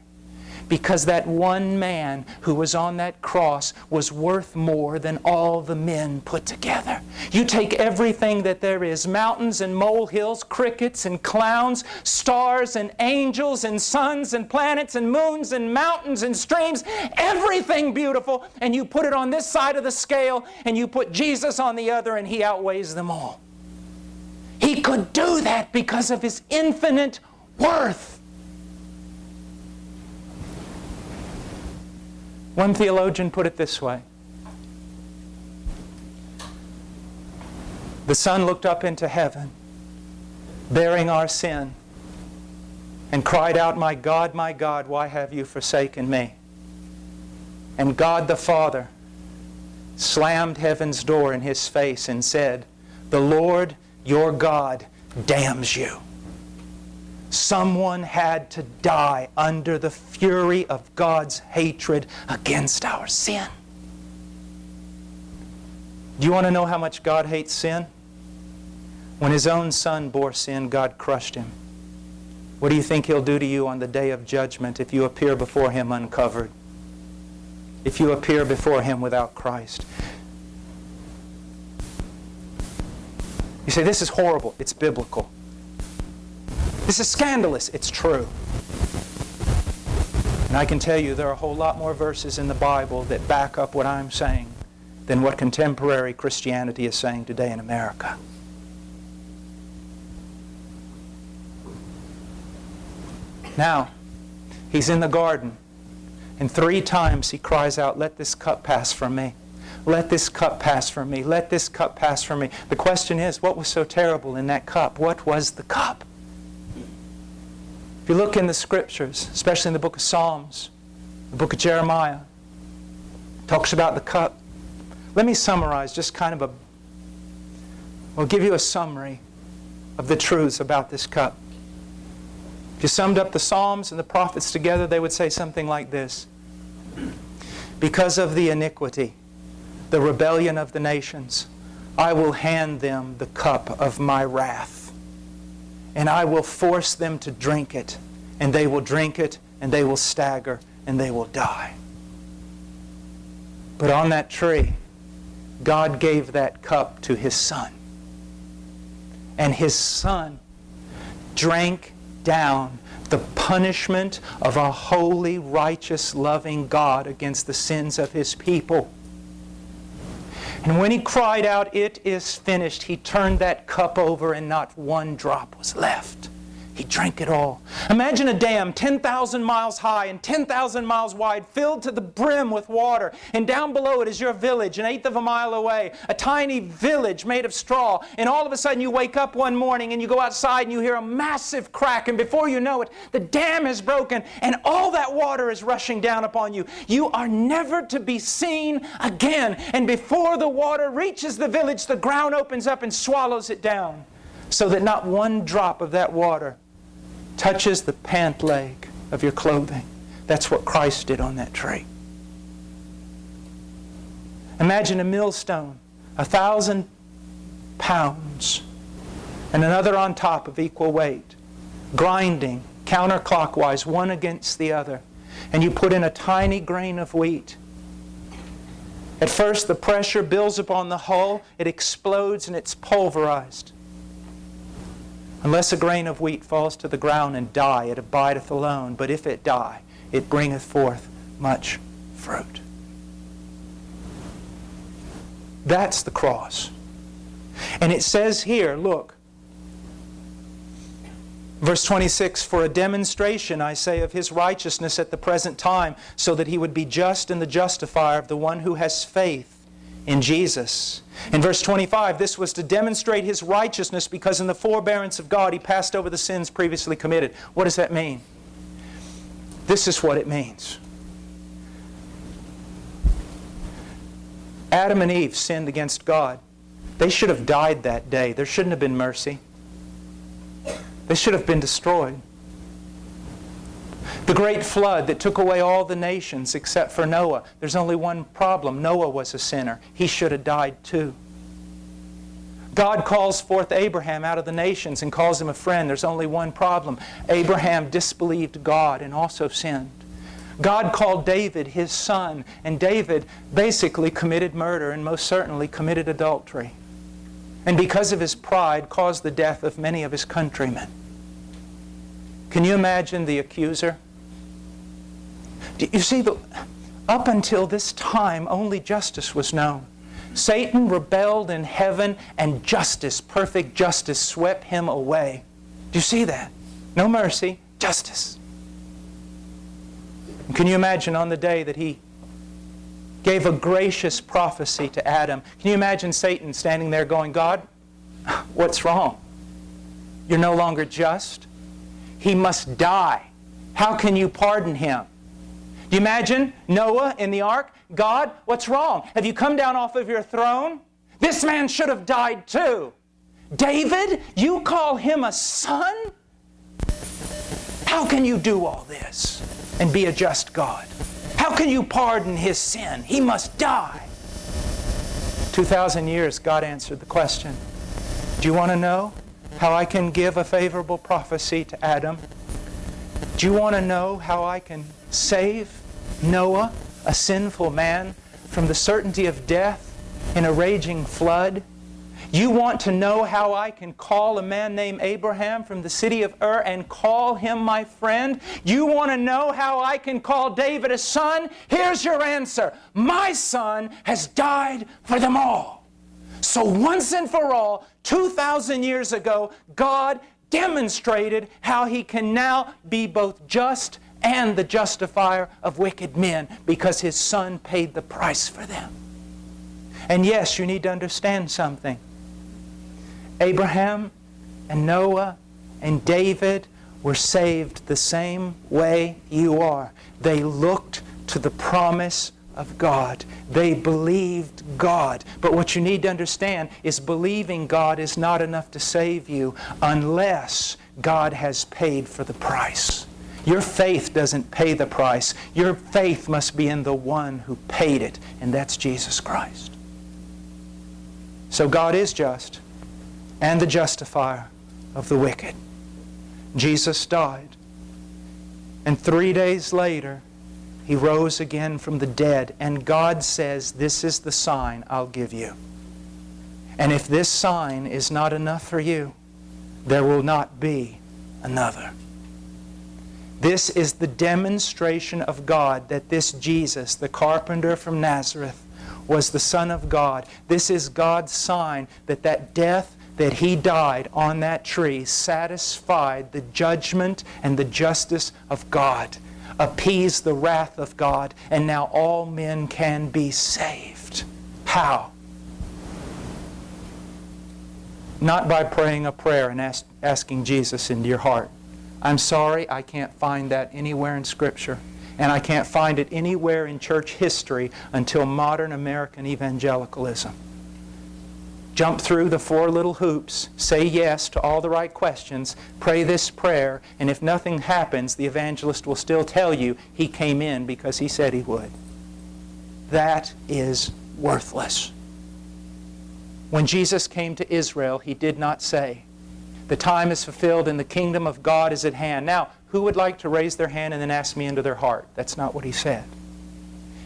because that one man who was on that cross was worth more than all the men put together. You take everything that there is mountains and molehills, crickets and clowns, stars and angels and suns and planets and moons and mountains and streams, everything beautiful, and you put it on this side of the scale and you put Jesus on the other, and He outweighs them all. He could do that because of His infinite worth. One theologian put it this way The Son looked up into heaven, bearing our sin, and cried out, My God, my God, why have you forsaken me? And God the Father slammed heaven's door in his face and said, The Lord your God damns you. Someone had to die under the fury of God's hatred against our sin. Do you want to know how much God hates sin? When his own son bore sin, God crushed him. What do you think he'll do to you on the day of judgment if you appear before him uncovered? If you appear before him without Christ? You say, this is horrible. It's biblical. This is scandalous. It's true. And I can tell you there are a whole lot more verses in the Bible that back up what I'm saying than what contemporary Christianity is saying today in America. Now, he's in the garden, and three times he cries out, Let this cup pass from me. Let this cup pass from me. Let this cup pass from me. The question is, what was so terrible in that cup? What was the cup? If you look in the scriptures, especially in the book of Psalms, the book of Jeremiah, talks about the cup. Let me summarize just kind of a, I'll give you a summary of the truths about this cup. If you summed up the Psalms and the prophets together, they would say something like this Because of the iniquity, the rebellion of the nations, I will hand them the cup of my wrath. And I will force them to drink it. And they will drink it, and they will stagger, and they will die. But on that tree, God gave that cup to His Son. And His Son drank down the punishment of a holy, righteous, loving God against the sins of His people. And when he cried out, It is finished, he turned that cup over and not one drop was left. He drank it all. Imagine a dam 10,000 miles high and 10,000 miles wide, filled to the brim with water. And down below it is your village, an eighth of a mile away, a tiny village made of straw. And all of a sudden you wake up one morning and you go outside and you hear a massive crack. And before you know it, the dam is broken and all that water is rushing down upon you. You are never to be seen again. And before the water reaches the village, the ground opens up and swallows it down so that not one drop of that water touches the pant leg of your clothing. That's what Christ did on that tree. Imagine a millstone, a thousand pounds, and another on top of equal weight, grinding counterclockwise, one against the other. And you put in a tiny grain of wheat. At first, the pressure builds upon the hull, it explodes, and it's pulverized. Unless a grain of wheat falls to the ground and die, it abideth alone. But if it die, it bringeth forth much fruit. That's the cross. And it says here, look, verse 26 For a demonstration, I say, of his righteousness at the present time, so that he would be just and the justifier of the one who has faith in Jesus. In verse 25, this was to demonstrate his righteousness because in the forbearance of God he passed over the sins previously committed. What does that mean? This is what it means. Adam and Eve sinned against God. They should have died that day. There shouldn't have been mercy. They should have been destroyed. The great flood that took away all the nations except for Noah. There's only one problem. Noah was a sinner. He should have died too. God calls forth Abraham out of the nations and calls him a friend. There's only one problem. Abraham disbelieved God and also sinned. God called David his son, and David basically committed murder and most certainly committed adultery. And because of his pride, caused the death of many of his countrymen. Can you imagine the accuser? You see, up until this time, only justice was known. Satan rebelled in heaven, and justice, perfect justice, swept him away. Do you see that? No mercy, justice. And can you imagine on the day that he gave a gracious prophecy to Adam? Can you imagine Satan standing there going, God, what's wrong? You're no longer just. He must die. How can you pardon him? You imagine Noah in the ark? God, what's wrong? Have you come down off of your throne? This man should have died too. David, you call him a son? How can you do all this and be a just God? How can you pardon his sin? He must die. 2,000 years, God answered the question. Do you want to know how I can give a favorable prophecy to Adam? Do you want to know how I can save Noah, a sinful man, from the certainty of death in a raging flood? You want to know how I can call a man named Abraham from the city of Ur and call him my friend? You want to know how I can call David a son? Here's your answer. My son has died for them all. So once and for all, 2,000 years ago, God demonstrated how He can now be both just and the justifier of wicked men because His Son paid the price for them. And yes, you need to understand something. Abraham and Noah and David were saved the same way you are. They looked to the promise of God. They believed God. But what you need to understand is believing God is not enough to save you unless God has paid for the price. Your faith doesn't pay the price. Your faith must be in the one who paid it, and that's Jesus Christ. So God is just and the justifier of the wicked. Jesus died. And three days later, he rose again from the dead. And God says, This is the sign I'll give you. And if this sign is not enough for you, there will not be another. This is the demonstration of God that this Jesus, the carpenter from Nazareth, was the Son of God. This is God's sign that that death that he died on that tree satisfied the judgment and the justice of God, appeased the wrath of God, and now all men can be saved. How? Not by praying a prayer and ask, asking Jesus into your heart. I'm sorry, I can't find that anywhere in Scripture. And I can't find it anywhere in church history until modern American evangelicalism jump through the four little hoops, say yes to all the right questions, pray this prayer, and if nothing happens, the evangelist will still tell you he came in because he said he would. That is worthless. When Jesus came to Israel, he did not say, The time is fulfilled and the kingdom of God is at hand. Now, who would like to raise their hand and then ask me into their heart? That's not what he said.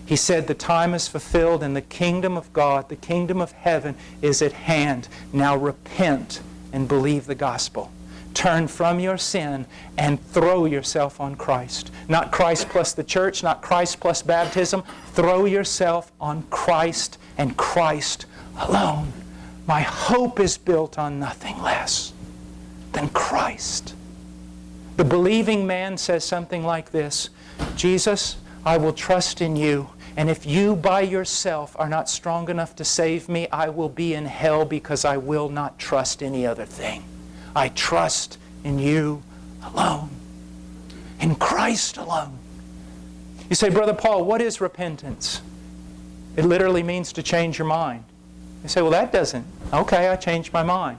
He said, The time is fulfilled and the kingdom of God, the kingdom of heaven is at hand. Now repent and believe the gospel. Turn from your sin and throw yourself on Christ. Not Christ plus the church, not Christ plus baptism. Throw yourself on Christ and Christ alone. My hope is built on nothing less than Christ. The believing man says something like this Jesus, I will trust in you and if you by yourself are not strong enough to save me, I will be in hell because I will not trust any other thing. I trust in you alone, in Christ alone. You say, Brother Paul, what is repentance? It literally means to change your mind. You say, well, that doesn't. Okay, I changed my mind.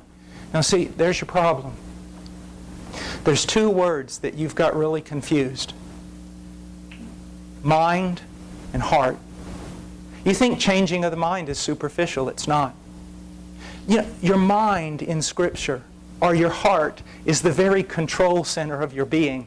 Now, see, there's your problem. There's two words that you've got really confused mind and heart. You think changing of the mind is superficial. It's not. You know, your mind in Scripture or your heart is the very control center of your being.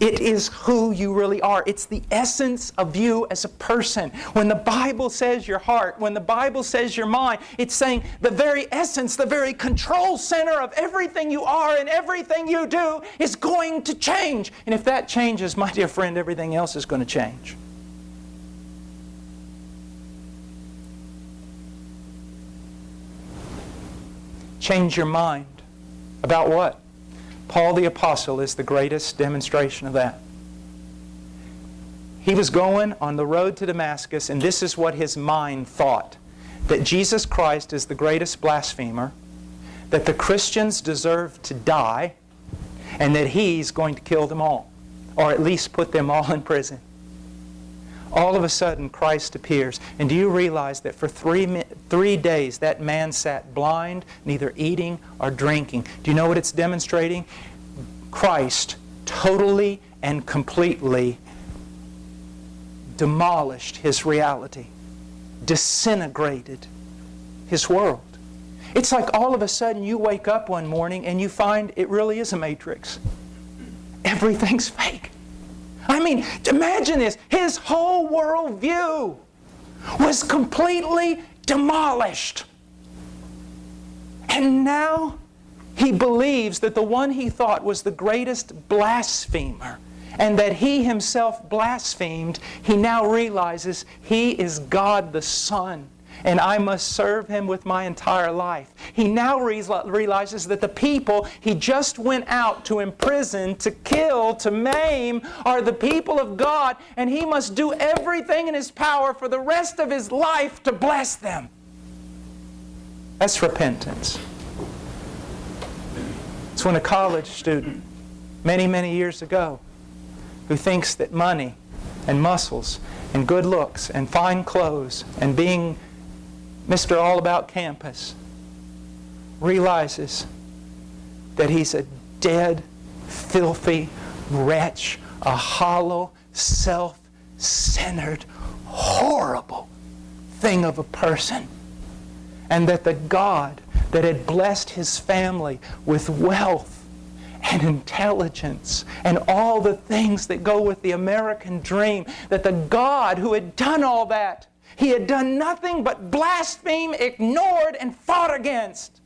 It is who you really are. It's the essence of you as a person. When the Bible says your heart, when the Bible says your mind, it's saying the very essence, the very control center of everything you are and everything you do is going to change. And if that changes, my dear friend, everything else is going to change. change your mind. About what? Paul the Apostle is the greatest demonstration of that. He was going on the road to Damascus, and this is what his mind thought that Jesus Christ is the greatest blasphemer, that the Christians deserve to die, and that he's going to kill them all, or at least put them all in prison all of a sudden Christ appears. And do you realize that for three, three days that man sat blind, neither eating or drinking? Do you know what it's demonstrating? Christ totally and completely demolished his reality, disintegrated his world. It's like all of a sudden you wake up one morning and you find it really is a matrix. Everything's fake. I mean, imagine this. His whole worldview was completely demolished. And now he believes that the one he thought was the greatest blasphemer and that he himself blasphemed, he now realizes he is God the Son and I must serve him with my entire life. He now realizes that the people he just went out to imprison, to kill, to maim are the people of God, and he must do everything in his power for the rest of his life to bless them. That's repentance. It's when a college student, many, many years ago, who thinks that money and muscles and good looks and fine clothes and being Mr. All About Campus realizes that he's a dead, filthy wretch, a hollow, self-centered, horrible thing of a person. And that the God that had blessed his family with wealth and intelligence and all the things that go with the American dream, that the God who had done all that, he had done nothing but blaspheme, ignored, and fought against.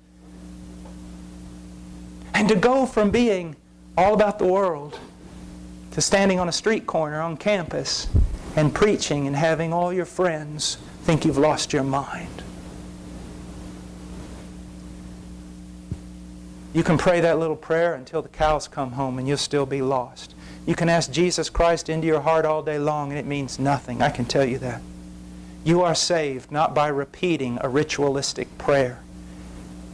And to go from being all about the world to standing on a street corner on campus and preaching and having all your friends think you've lost your mind. You can pray that little prayer until the cows come home and you'll still be lost. You can ask Jesus Christ into your heart all day long and it means nothing. I can tell you that. You are saved not by repeating a ritualistic prayer.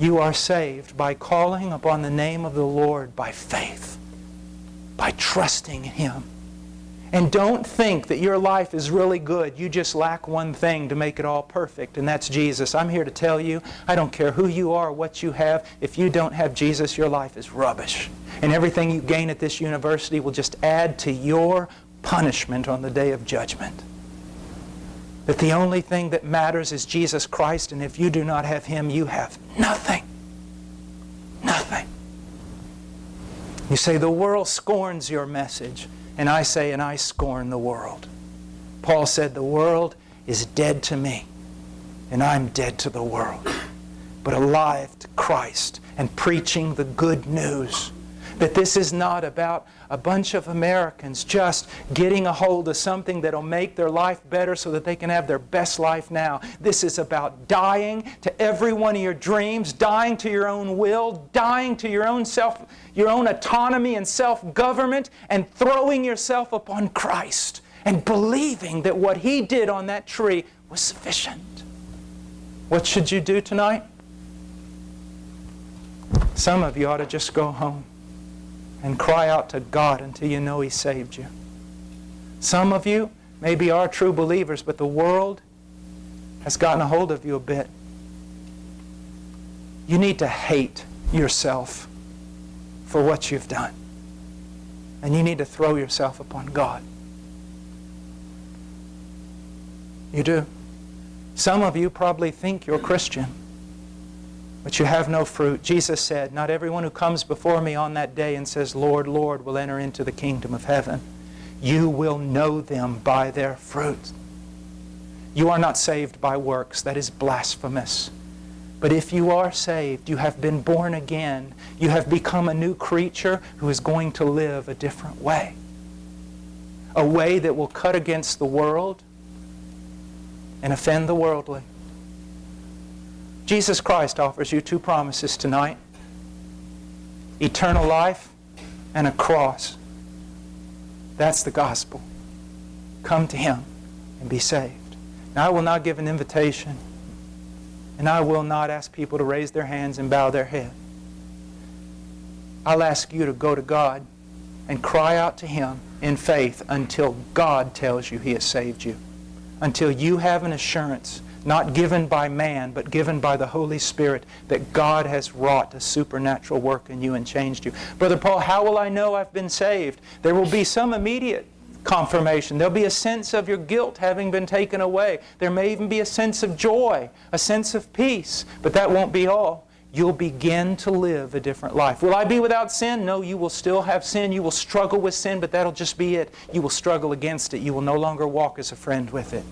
You are saved by calling upon the name of the Lord by faith, by trusting in Him. And don't think that your life is really good. You just lack one thing to make it all perfect, and that's Jesus. I'm here to tell you, I don't care who you are, what you have, if you don't have Jesus, your life is rubbish. And everything you gain at this university will just add to your punishment on the day of judgment. That the only thing that matters is Jesus Christ, and if you do not have Him, you have nothing. Nothing. You say, the world scorns your message. And I say, and I scorn the world. Paul said, the world is dead to me, and I'm dead to the world, but alive to Christ and preaching the good news. That this is not about a bunch of Americans just getting a hold of something that'll make their life better so that they can have their best life now. This is about dying to every one of your dreams, dying to your own will, dying to your own self, your own autonomy and self-government, and throwing yourself upon Christ and believing that what He did on that tree was sufficient. What should you do tonight? Some of you ought to just go home and cry out to God until you know He saved you. Some of you maybe are true believers, but the world has gotten a hold of you a bit. You need to hate yourself for what you've done. And you need to throw yourself upon God. You do. Some of you probably think you're Christian but you have no fruit. Jesus said, Not everyone who comes before me on that day and says, Lord, Lord, will enter into the kingdom of heaven. You will know them by their fruit. You are not saved by works. That is blasphemous. But if you are saved, you have been born again. You have become a new creature who is going to live a different way. A way that will cut against the world and offend the worldly. Jesus Christ offers you two promises tonight. Eternal life and a cross. That's the gospel. Come to Him and be saved. Now, I will not give an invitation, and I will not ask people to raise their hands and bow their head. I'll ask you to go to God and cry out to Him in faith until God tells you He has saved you. Until you have an assurance not given by man, but given by the Holy Spirit, that God has wrought a supernatural work in you and changed you. Brother Paul, how will I know I've been saved? There will be some immediate confirmation. There'll be a sense of your guilt having been taken away. There may even be a sense of joy, a sense of peace, but that won't be all. You'll begin to live a different life. Will I be without sin? No, you will still have sin. You will struggle with sin, but that'll just be it. You will struggle against it. You will no longer walk as a friend with it.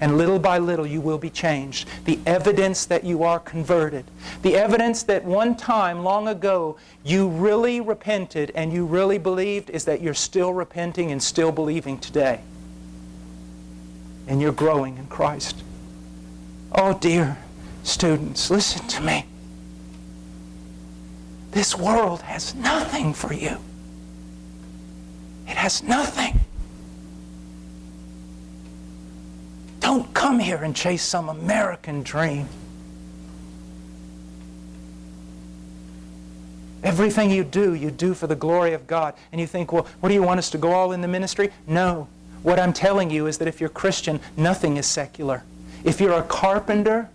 And little by little, you will be changed. The evidence that you are converted. The evidence that one time, long ago, you really repented and you really believed is that you're still repenting and still believing today. And you're growing in Christ. Oh, dear students, listen to me. This world has nothing for you. It has nothing. Don't come here and chase some American dream. Everything you do, you do for the glory of God. And you think, well, what do you want us to go all in the ministry? No. What I'm telling you is that if you're Christian, nothing is secular. If you're a carpenter,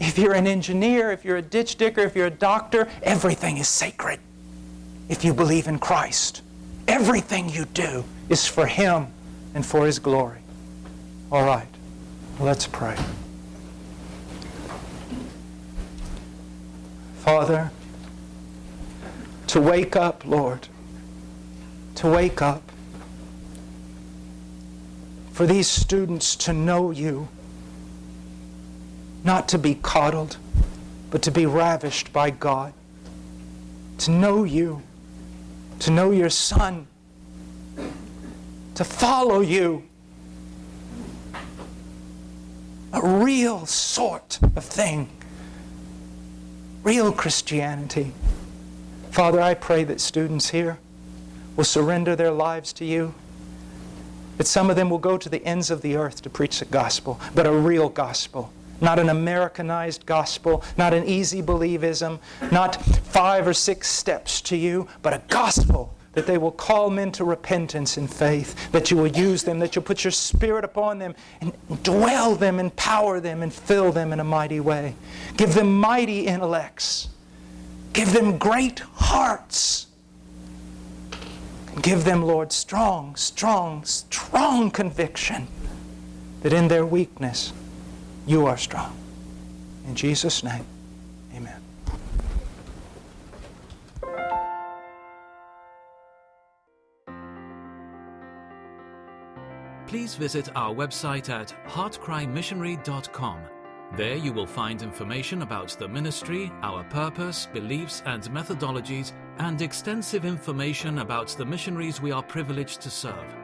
if you're an engineer, if you're a ditch digger, if you're a doctor, everything is sacred. If you believe in Christ, everything you do is for Him and for His glory. All right, let's pray. Father, to wake up, Lord, to wake up, for these students to know you not to be coddled, but to be ravished by God, to know you, to know your Son, to follow you. A real sort of thing, real Christianity. Father, I pray that students here will surrender their lives to you. That some of them will go to the ends of the earth to preach the gospel, but a real gospel not an Americanized gospel, not an easy believism, not five or six steps to you, but a gospel that they will call men to repentance and faith, that you will use them, that you'll put your spirit upon them and dwell them, empower them, and fill them in a mighty way. Give them mighty intellects. Give them great hearts. give them, Lord, strong, strong, strong conviction that in their weakness, you are strong. In Jesus' name, Please visit our website at heartcrymissionary.com. There you will find information about the ministry, our purpose, beliefs, and methodologies, and extensive information about the missionaries we are privileged to serve.